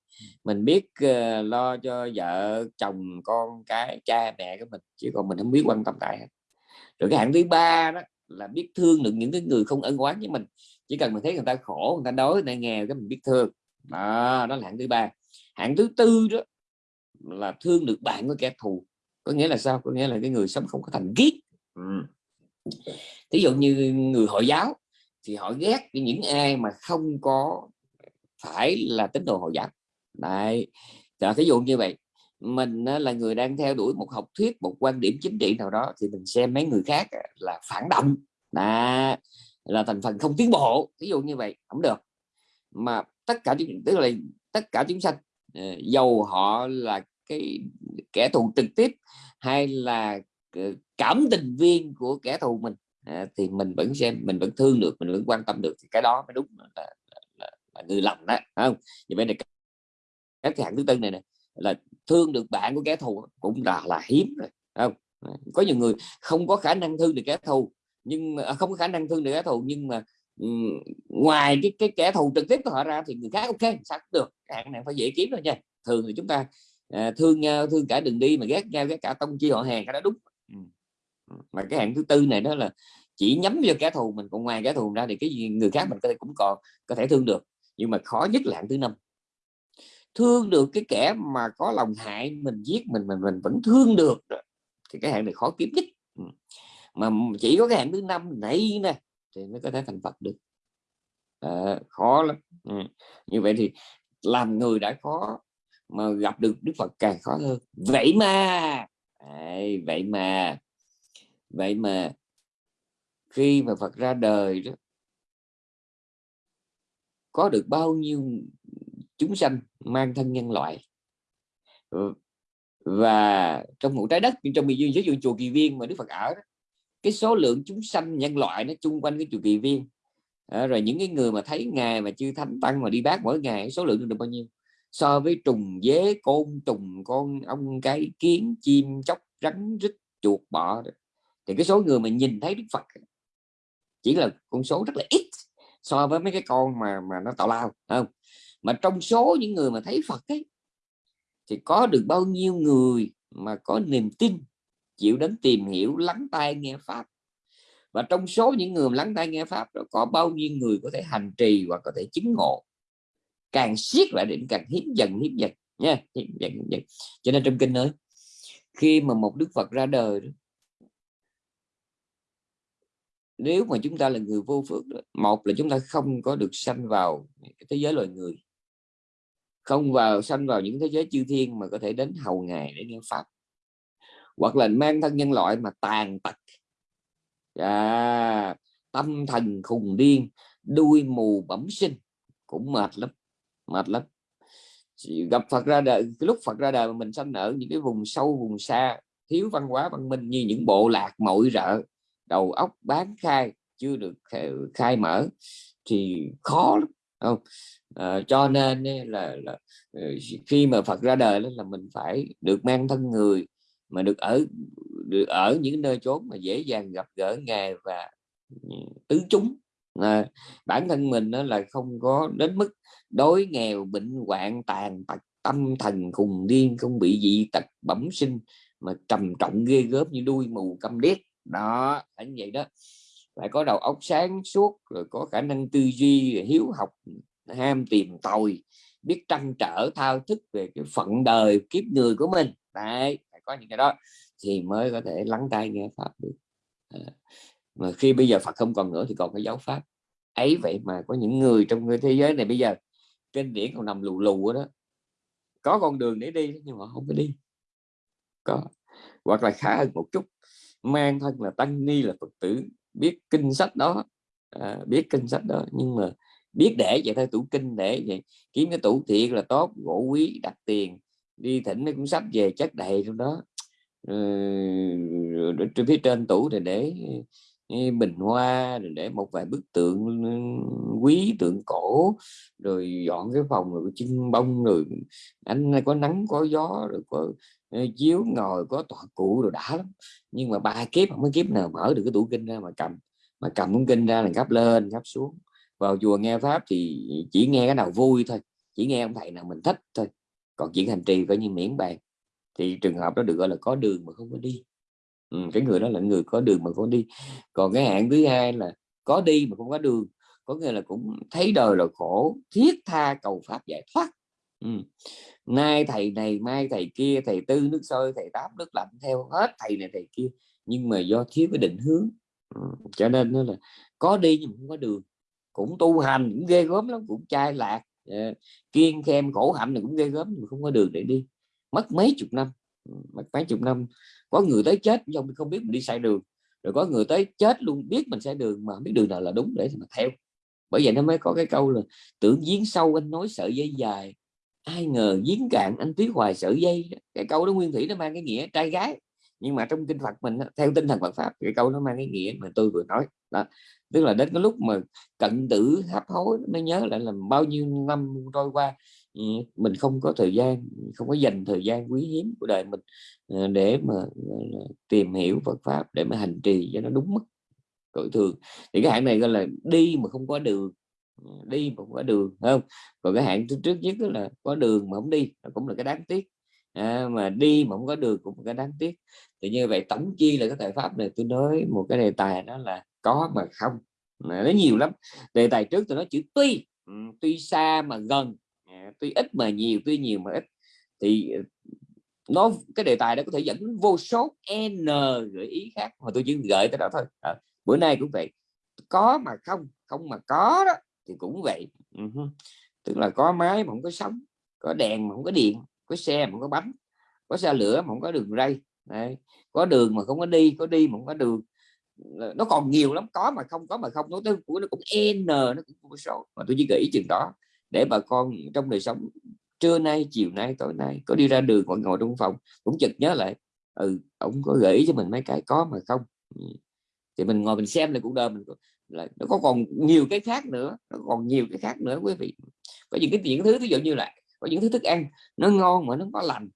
Speaker 2: Mình biết uh, lo cho vợ chồng con cái cha mẹ của mình chứ còn mình không biết quan tâm tại rồi cái hạng thứ ba đó là biết thương được những cái người không ân oán với mình. Chỉ cần mình thấy người ta khổ người ta đói người ta nghèo cái mình biết thương. Đó, đó là hạng thứ ba. Hạng thứ tư đó là thương được bạn của kẻ thù. Có nghĩa là sao? Có nghĩa là cái người sống không có thành ghét ừ. thí dụ như người hội giáo thì họ ghét những ai mà không có phải là tín đồ hội giáo. Đấy. Thí dụ như vậy mình là người đang theo đuổi một học thuyết một quan điểm chính trị nào đó thì mình xem mấy người khác là phản động. Là là thành phần không tiến bộ ví dụ như vậy không được. Mà tất cả tức là tất cả chúng sanh ờ, dầu họ là cái kẻ thù trực tiếp hay là ờ, cảm tình viên của kẻ thù mình à, thì mình vẫn xem mình vẫn thương được mình vẫn quan tâm được thì cái đó mới đúng là, là, là, là người lầm đó không? Như vậy này cái hạng thứ tư này này là thương được bạn của kẻ thù cũng là là hiếm rồi không? Có nhiều người không có khả năng thương được kẻ thù nhưng mà à, không có khả năng thương được kẻ thù nhưng mà um, ngoài cái cái kẻ thù trực tiếp của họ ra thì người khác ok sao cũng được hạn này phải dễ kiếm thôi nha. Thường thì chúng ta à, thương nhau thương cả đường đi mà ghét nhau ghét cả tông chi họ hàng cái đó đúng. Mà cái hạng thứ tư này đó là chỉ nhắm vào kẻ thù mình còn ngoài kẻ thù ra thì cái gì người khác mình có thể cũng còn có thể thương được nhưng mà khó nhất là hạng thứ năm thương được cái kẻ mà có lòng hại mình giết mình mình mình vẫn thương được thì cái hạng này khó kiếm nhất. Ừ. Mà chỉ có cái hạng thứ năm này nè thì mới có thể thành Phật được. À, khó lắm. Ừ. như vậy thì làm người đã khó mà gặp được Đức Phật càng khó hơn. Vậy mà à, vậy mà vậy mà khi mà Phật ra đời đó có được bao nhiêu chúng sanh mang thân nhân loại. Ừ, và trong một trái đất trong miền duyên dưới dụ chùa Kỳ Viên mà Đức Phật ở đó, cái số lượng chúng sanh nhân loại nó chung quanh cái chùa Kỳ Viên. À, rồi những cái người mà thấy ngài mà chưa thánh tăng mà đi bác mỗi ngày số lượng được bao nhiêu? So với trùng dế côn trùng con ong cái kiến chim chóc rắn rít chuột bọ thì cái số người mà nhìn thấy Đức Phật chỉ là con số rất là ít so với mấy cái con mà mà nó tạo lao không? Mà trong số những người mà thấy Phật ấy thì có được bao nhiêu người mà có niềm tin chịu đến tìm hiểu lắng tai nghe pháp và trong số những người lắng tai nghe pháp đó có bao nhiêu người có thể hành trì hoặc có thể chứng ngộ càng siết lại định càng hiếm dần hiếm dần nha hiếm dần, hiếm dần. cho nên trong kinh nói khi mà một đức phật ra đời đó, nếu mà chúng ta là người vô phước đó, một là chúng ta không có được sanh vào thế giới loài người không vào sanh vào những thế giới chư thiên mà có thể đến hầu ngày để nghe pháp. Hoặc là mang thân nhân loại mà tàn tật. À, tâm thần khùng điên đuôi mù bẩm sinh. Cũng mệt lắm mệt lắm. Gặp Phật ra đời cái lúc Phật ra đời mà mình sanh ở những cái vùng sâu vùng xa thiếu văn hóa văn minh như những bộ lạc mội rợ đầu óc bán khai chưa được khai mở thì khó lắm không? À, cho nên là, là ờ, khi mà Phật ra đời là mình phải được mang thân người mà được ở được ở những nơi chốn mà dễ dàng gặp gỡ ngài và ừ, tứ chúng. À, bản thân mình nó là không có đến mức đối nghèo bệnh hoạn tàn tật tâm thần khùng điên không bị dị tật bẩm sinh mà trầm trọng ghê gớm như đuôi mù câm điếc. Đó phải như vậy đó. Phải có đầu óc sáng suốt rồi có khả năng tư duy hiếu học ham tìm tòi biết trăn trở thao thức về cái phận đời kiếp người của mình. Đấy phải có những cái đó thì mới có thể lắng tai nghe pháp được. À, mà khi bây giờ Phật không còn nữa thì còn cái giáo pháp. Ấy vậy mà có những người trong người thế giới này bây giờ trên điển còn nằm lù lù đó. Có con đường để đi nhưng mà không có đi. Có. Hoặc là khá hơn một chút mang thân là tăng ni là phật tử biết kinh sách đó. À, biết kinh sách đó nhưng mà biết để vậy thôi tủ kinh để vậy. Kiếm cái tủ thiệt là tốt gỗ quý đặt tiền. Đi thỉnh nó cũng sắp về chất đầy trong đó. Ừ, phía trên tủ thì để ờ, bình hoa rồi để một vài bức tượng ừ, quý tượng cổ. Rồi dọn cái phòng rồi chân bông rồi anh có nắng có gió rồi có ờ, chiếu ngồi có tọa cụ rồi đã lắm. Nhưng mà ba kiếp không có kiếp nào mở được cái tủ kinh ra mà cầm. Mà cầm cuốn kinh ra là gấp lên gấp xuống vào chùa nghe pháp thì chỉ nghe cái nào vui thôi chỉ nghe ông thầy nào mình thích thôi. Còn chuyện hành trì coi như miễn bàn. Thì trường hợp đó được gọi là có đường mà không có đi. Ừ, cái người đó là người có đường mà không đi. Còn cái hạng thứ hai là có đi mà không có đường. Có nghĩa là cũng thấy đời là khổ thiết tha cầu pháp giải thoát. Ừ. nay thầy này mai thầy kia thầy tư nước sôi thầy tám nước lạnh theo hết thầy này thầy kia. Nhưng mà do thiếu cái định hướng. Ừ. cho nên nó là có đi nhưng không có đường cũng tu hành cũng ghê gớm lắm, cũng chai lạc ờ, kiên khem khổ hạnh thì cũng ghê gớm, nhưng không có đường để đi. Mất mấy chục năm ừ, mất mấy chục năm. Có người tới chết nhưng không biết mình đi sai đường, rồi có người tới chết luôn biết mình sai đường mà biết đường nào là đúng để mà theo. Bởi vậy nó mới có cái câu là tưởng giếng sâu anh nói sợi dây dài, ai ngờ giếng cạn anh tiếc hoài sợi dây cái câu đó nguyên thủy nó mang cái nghĩa trai gái, nhưng mà trong kinh Phật mình theo tinh thần Phật pháp cái câu nó mang cái nghĩa mà tôi vừa nói. Đó tức là đến cái lúc mà cận tử hấp hối mới nhớ lại là bao nhiêu năm trôi qua ừ, mình không có thời gian không có dành thời gian quý hiếm của đời mình ờ, để mà tìm hiểu Phật pháp để mà hành trì cho nó đúng mức cõi thường. Thì cái hạng này gọi là đi mà không có đường ừ, đi mà không có đường không? Còn cái hạng trước nhất là có đường mà không đi cũng là cái đáng tiếc. À, mà đi mà không có đường cũng là cái đáng tiếc. Thì như vậy tổng chi là cái tài pháp này tôi nói một cái đề tài đó là có mà không? Nó nhiều lắm. Đề tài trước tôi nói chữ tuy. Ừ, tuy xa mà gần. Tuy ít mà nhiều tuy nhiều mà ít. Thì ờ, nó cái đề tài đó có thể dẫn vô số n gợi ý khác mà tôi chỉ gợi tới đó thôi. À, bữa nay cũng vậy. Có mà không không mà có đó thì cũng vậy. Uh-huh. tức là có máy mà không có sóng có đèn mà không có điện có xe mà không có bánh có xe lửa mà không có đường ray. Đấy. có đường mà không có đi có đi mà không có đường nó còn nhiều lắm có mà không có mà không nó tới của nó cũng n nó cũng vô số. Mà tôi chỉ gợi chừng đó để bà con trong đời sống trưa nay chiều nay tối nay có đi ra đường ngồi ngồi trong phòng cũng chợt nhớ lại ừ ông có gợi ý cho mình mấy cái có mà không? Ừ. Thì mình ngồi mình xem lại cuộc đời mình là nó có còn nhiều cái khác nữa nó còn nhiều cái khác nữa quý vị. Có những cái những thứ ví dụ như là có những thứ thức ăn nó ngon mà nó có lành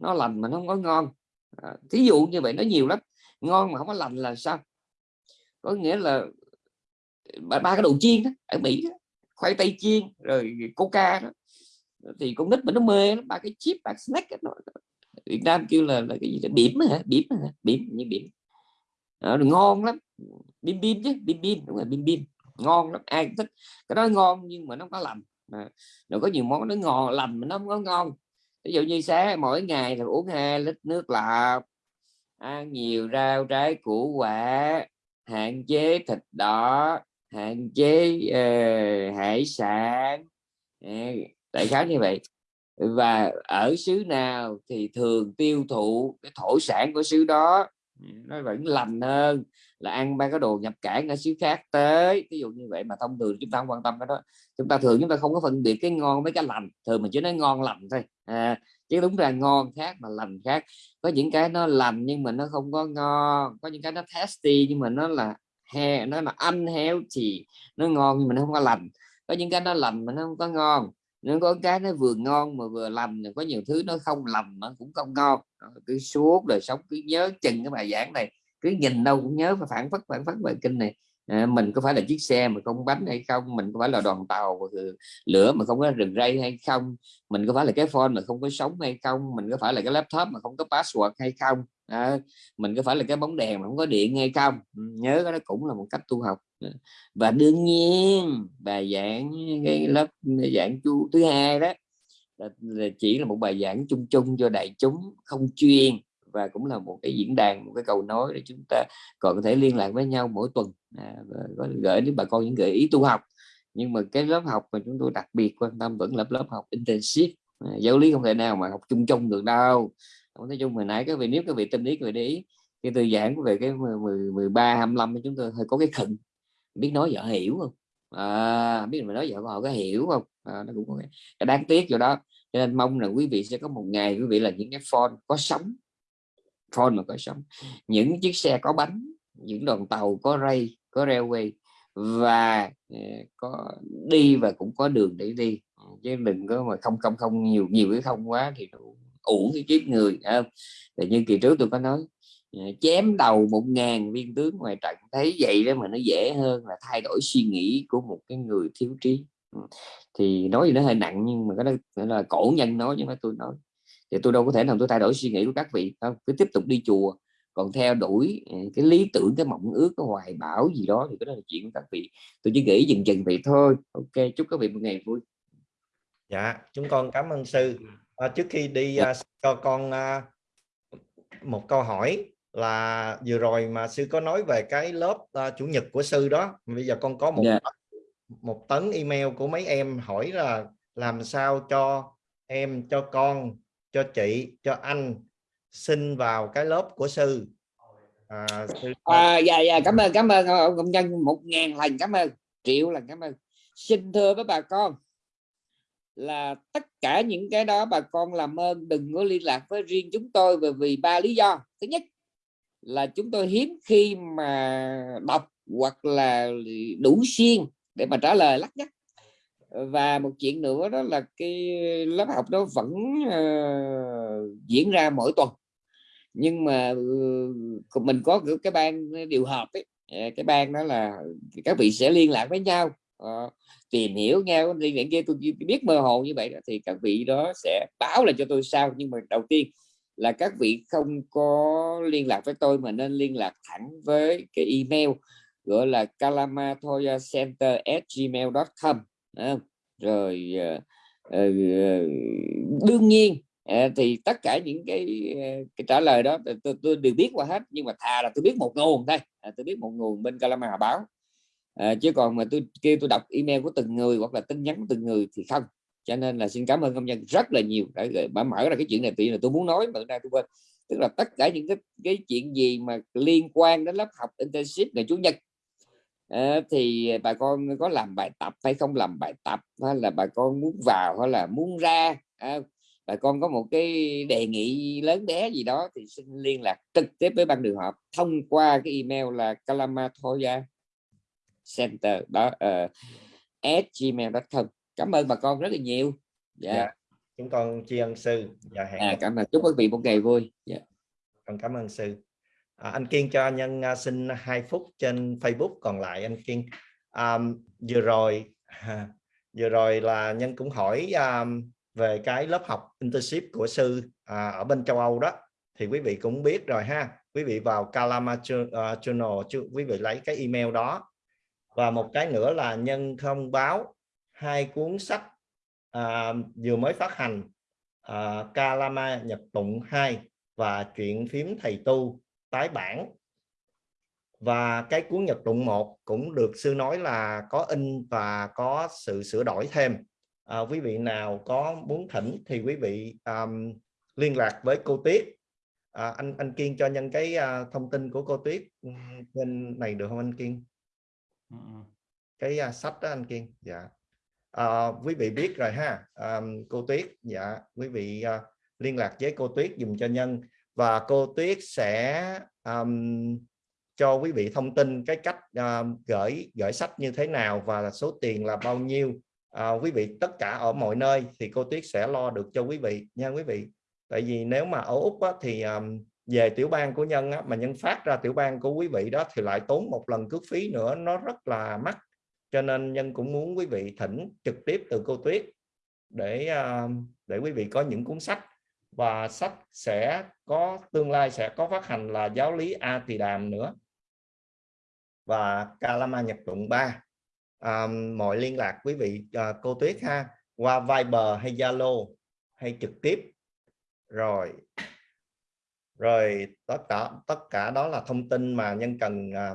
Speaker 2: nó lành mà nó không có ngon. À, thí dụ như vậy nó nhiều lắm. Ngon mà không có lành là sao? Có nghĩa là ba, ba cái đồ chiên đó, ở Mỹ đó, khoai tây chiên rồi coca đó. Thì con nít mà nó mê ba cái chip ba snack đó. Việt Nam kêu là, là cái gì đó bỉm hả? Bỉm hả? Bỉm như bỉm. Đó, ngon lắm. Bim bim chứ bim bim đúng rồi bim bim. Ngon lắm ai thích. Cái đó ngon nhưng mà nó có lành. À, rồi có nhiều món nó ngon lành mà nó không có ngon. Ví dụ như sáng mỗi ngày là uống hai lít nước lọc ăn nhiều rau trái củ quả hạn chế thịt đỏ hạn chế uh, hải sản. Ờ, đại khái như vậy. Và ở xứ nào thì thường tiêu thụ cái thổ sản của xứ đó. Ừ, nó vẫn lành hơn là ăn ba cái đồ nhập cảng ở xứ khác tới. Ví dụ như vậy mà thông thường chúng ta không quan tâm cái đó. Chúng ta thường chúng ta không có phân biệt cái ngon với cái lành. Thường mình chỉ nói ngon lành thôi. À, chứ đúng là ngon khác mà lành khác. Có những cái nó lành nhưng mà nó không có ngon, có những cái nó tasty nhưng mà nó là he, nó là thì nó ngon nhưng mà nó không có lành. Có những cái nó lành mà nó không có ngon, nó có cái nó vừa ngon mà vừa lành có nhiều thứ nó không lành mà cũng không ngon. Cứ suốt đời sống, cứ nhớ chừng cái bài giảng này, cứ nhìn đâu cũng nhớ và phản phất phản phất bài kinh này. Ờ, mình có phải là chiếc xe mà không bánh hay không? Mình có phải là đoàn tàu lửa mà không có rừng ray hay không? Mình có phải là cái phone mà không có sống hay không? Mình có phải là cái laptop mà không có password hay không? À, mình có phải là cái bóng đèn mà không có điện hay không? Ừ, nhớ cái đó cũng là một cách tu học. Ờ, và đương nhiên bài giảng cái lớp giảng chu thứ hai đó là, là chỉ là một bài giảng chung chung cho đại chúng không chuyên và cũng là một cái diễn đàn một cái cầu nối để chúng ta còn có thể liên lạc với nhau mỗi tuần à, có gửi đến bà con những gợi ý tu học. Nhưng mà cái lớp học mà chúng tôi đặc biệt quan tâm vẫn là lớp học intensive à, giáo lý không thể nào mà học chung chung được đâu. Nói chung hồi nãy các vị nếu các vị tâm lý các vị để ý cái từ giảng về cái 10, 13 25 chúng tôi hơi có cái khẩn biết nói vợ hiểu không? À, biết mà nói vợ họ có hiểu không? À, nó cũng có cái đáng tiếc chỗ đó. Cho nên mong là quý vị sẽ có một ngày quý vị là những cái phone có sống phone mà có sóng những chiếc xe có bánh, những đoàn tàu có ray, có railway và ờ, có đi và cũng có đường để đi. Chứ đừng có mà không không không nhiều nhiều cái không quá thì uổng cái kiếp người không? Thì như kỳ trước tôi có nói ờ, chém đầu một ngàn viên tướng ngoài trận, thấy vậy đó mà nó dễ hơn là thay đổi suy nghĩ của một cái người thiếu trí. Thì nói gì nó hơi nặng nhưng mà cái đó là cổ nhân nói chứ mà tôi nói thì tôi đâu có thể nào tôi thay đổi suy nghĩ của các vị không cứ tiếp tục đi chùa. Còn theo đuổi ừ, cái lý tưởng cái mộng ước cái hoài bão gì đó thì cái đó là chuyện của các vị. Tôi chỉ nghĩ dừng chừng vậy thôi. Ok chúc các vị một ngày vui.
Speaker 1: Dạ chúng con cảm ơn sư. À, trước khi đi à, cho con à, một câu hỏi là vừa rồi mà sư có nói về cái lớp à, chủ nhật của sư đó. Bây giờ con có một yeah. Dạ. một tấn email của mấy em hỏi là làm sao cho em cho con cho chị cho anh xin vào cái lớp của sư.
Speaker 2: À, sư... À, dạ dạ cảm ơn cảm ơn ông công nhân một ngàn lần cảm ơn triệu lần cảm ơn. Xin thưa với bà con là tất cả những cái đó bà con làm ơn đừng có liên lạc với riêng chúng tôi bởi vì ba lý do. Thứ nhất là chúng tôi hiếm khi mà đọc hoặc là đủ xuyên để mà trả lời lắc nhắc và một chuyện nữa đó là cái lớp học đó vẫn uh, diễn ra mỗi tuần. Nhưng mà uh, mình có cái ban điều hợp ấy ờ, cái ban đó là các vị sẽ liên lạc với nhau uh, tìm hiểu nhau. Liên lạc kia tôi biết mơ hồ như vậy đó, thì các vị đó sẽ báo là cho tôi sao nhưng mà đầu tiên là các vị không có liên lạc với tôi mà nên liên lạc thẳng với cái email gọi là không? rồi ờ, ờ, ờ, đương nhiên thì tất cả những cái, cái trả lời đó tôi, tôi đều biết qua hết nhưng mà thà là tôi biết một nguồn thôi. À, tôi biết một nguồn bên Calama báo. À, chứ còn mà tôi kêu tôi đọc email của từng người hoặc là tin nhắn của từng người thì không. Cho nên là xin cảm ơn công nhân rất là nhiều để bà mở ra cái chuyện này. Tự là tôi muốn nói mà nay tôi quên. Tức là tất cả những cái cái chuyện gì mà liên quan đến lớp học internship ngày chủ nhật à, thì bà con có làm bài tập hay không làm bài tập? Hay là bà con muốn vào hay là muốn ra? À, bà con có một cái đề nghị lớn bé gì đó thì xin liên lạc trực tiếp với ban đường họp thông qua cái email là kalamatoya center đó uh, at gmail.com cảm ơn bà con rất là nhiều.
Speaker 1: Dạ, dạ. chúng con tri ân sư.
Speaker 2: Dạ, hẹn à, cảm ơn. Chúc quý vị một ngày vui. Dạ.
Speaker 1: con cảm ơn sư à, anh kiên cho nhân uh, xin 2 phút trên facebook còn lại anh kiên. Um, vừa rồi vừa rồi là nhân cũng hỏi um, về cái lớp học internship của sư à, ở bên châu Âu đó. Thì quý vị cũng biết rồi ha. Quý vị vào Kalama à, Journal quý vị lấy cái email đó. Và một cái nữa là nhân thông báo hai cuốn sách à, vừa mới phát hành à, Kalama Nhật Tụng 2 và chuyện phím thầy tu tái bản. Và cái cuốn Nhật Tụng 1 cũng được sư nói là có in và có sự sửa đổi thêm. À, quý vị nào có muốn thỉnh thì quý vị um, liên lạc với cô Tuyết. À, anh anh Kiên cho nhân cái uh, thông tin của cô Tuyết bên này được không anh Kiên? Cái uh, sách đó anh Kiên dạ. À, quý vị biết rồi ha. À, cô Tuyết dạ quý vị uh, liên lạc với cô Tuyết dùm cho nhân và cô Tuyết sẽ um, cho quý vị thông tin cái cách uh, gửi gửi sách như thế nào và số tiền là bao nhiêu. Uh, quý vị tất cả ở mọi nơi thì cô Tuyết sẽ lo được cho quý vị nha quý vị. Tại vì nếu mà ở Úc á, thì um, về tiểu bang của nhân á, mà nhân phát ra tiểu bang của quý vị đó thì lại tốn một lần cước phí nữa nó rất là mắc. Cho nên nhân cũng muốn quý vị thỉnh trực tiếp từ cô Tuyết để uh, để quý vị có những cuốn sách và sách sẽ có tương lai sẽ có phát hành là giáo lý A Tỳ Đàm nữa. Và Kalama Nhật Tụng 3 à, mọi liên lạc quý vị à, cô Tuyết ha qua Viber hay Zalo hay trực tiếp. Rồi. Rồi tất cả tất cả đó là thông tin mà nhân cần à,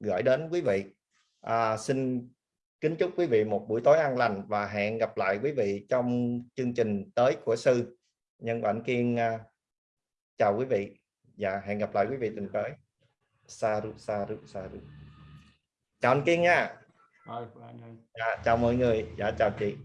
Speaker 1: gửi đến quý vị. À, xin kính chúc quý vị một buổi tối an lành và hẹn gặp lại quý vị trong chương trình tới của sư nhân bản kiên uh, chào quý vị và hẹn gặp lại quý vị tuần tới. Sa ru sa ru sa ru chào anh kiên nha.
Speaker 3: Anh.
Speaker 1: Dạ, chào mọi người. Dạ chào chị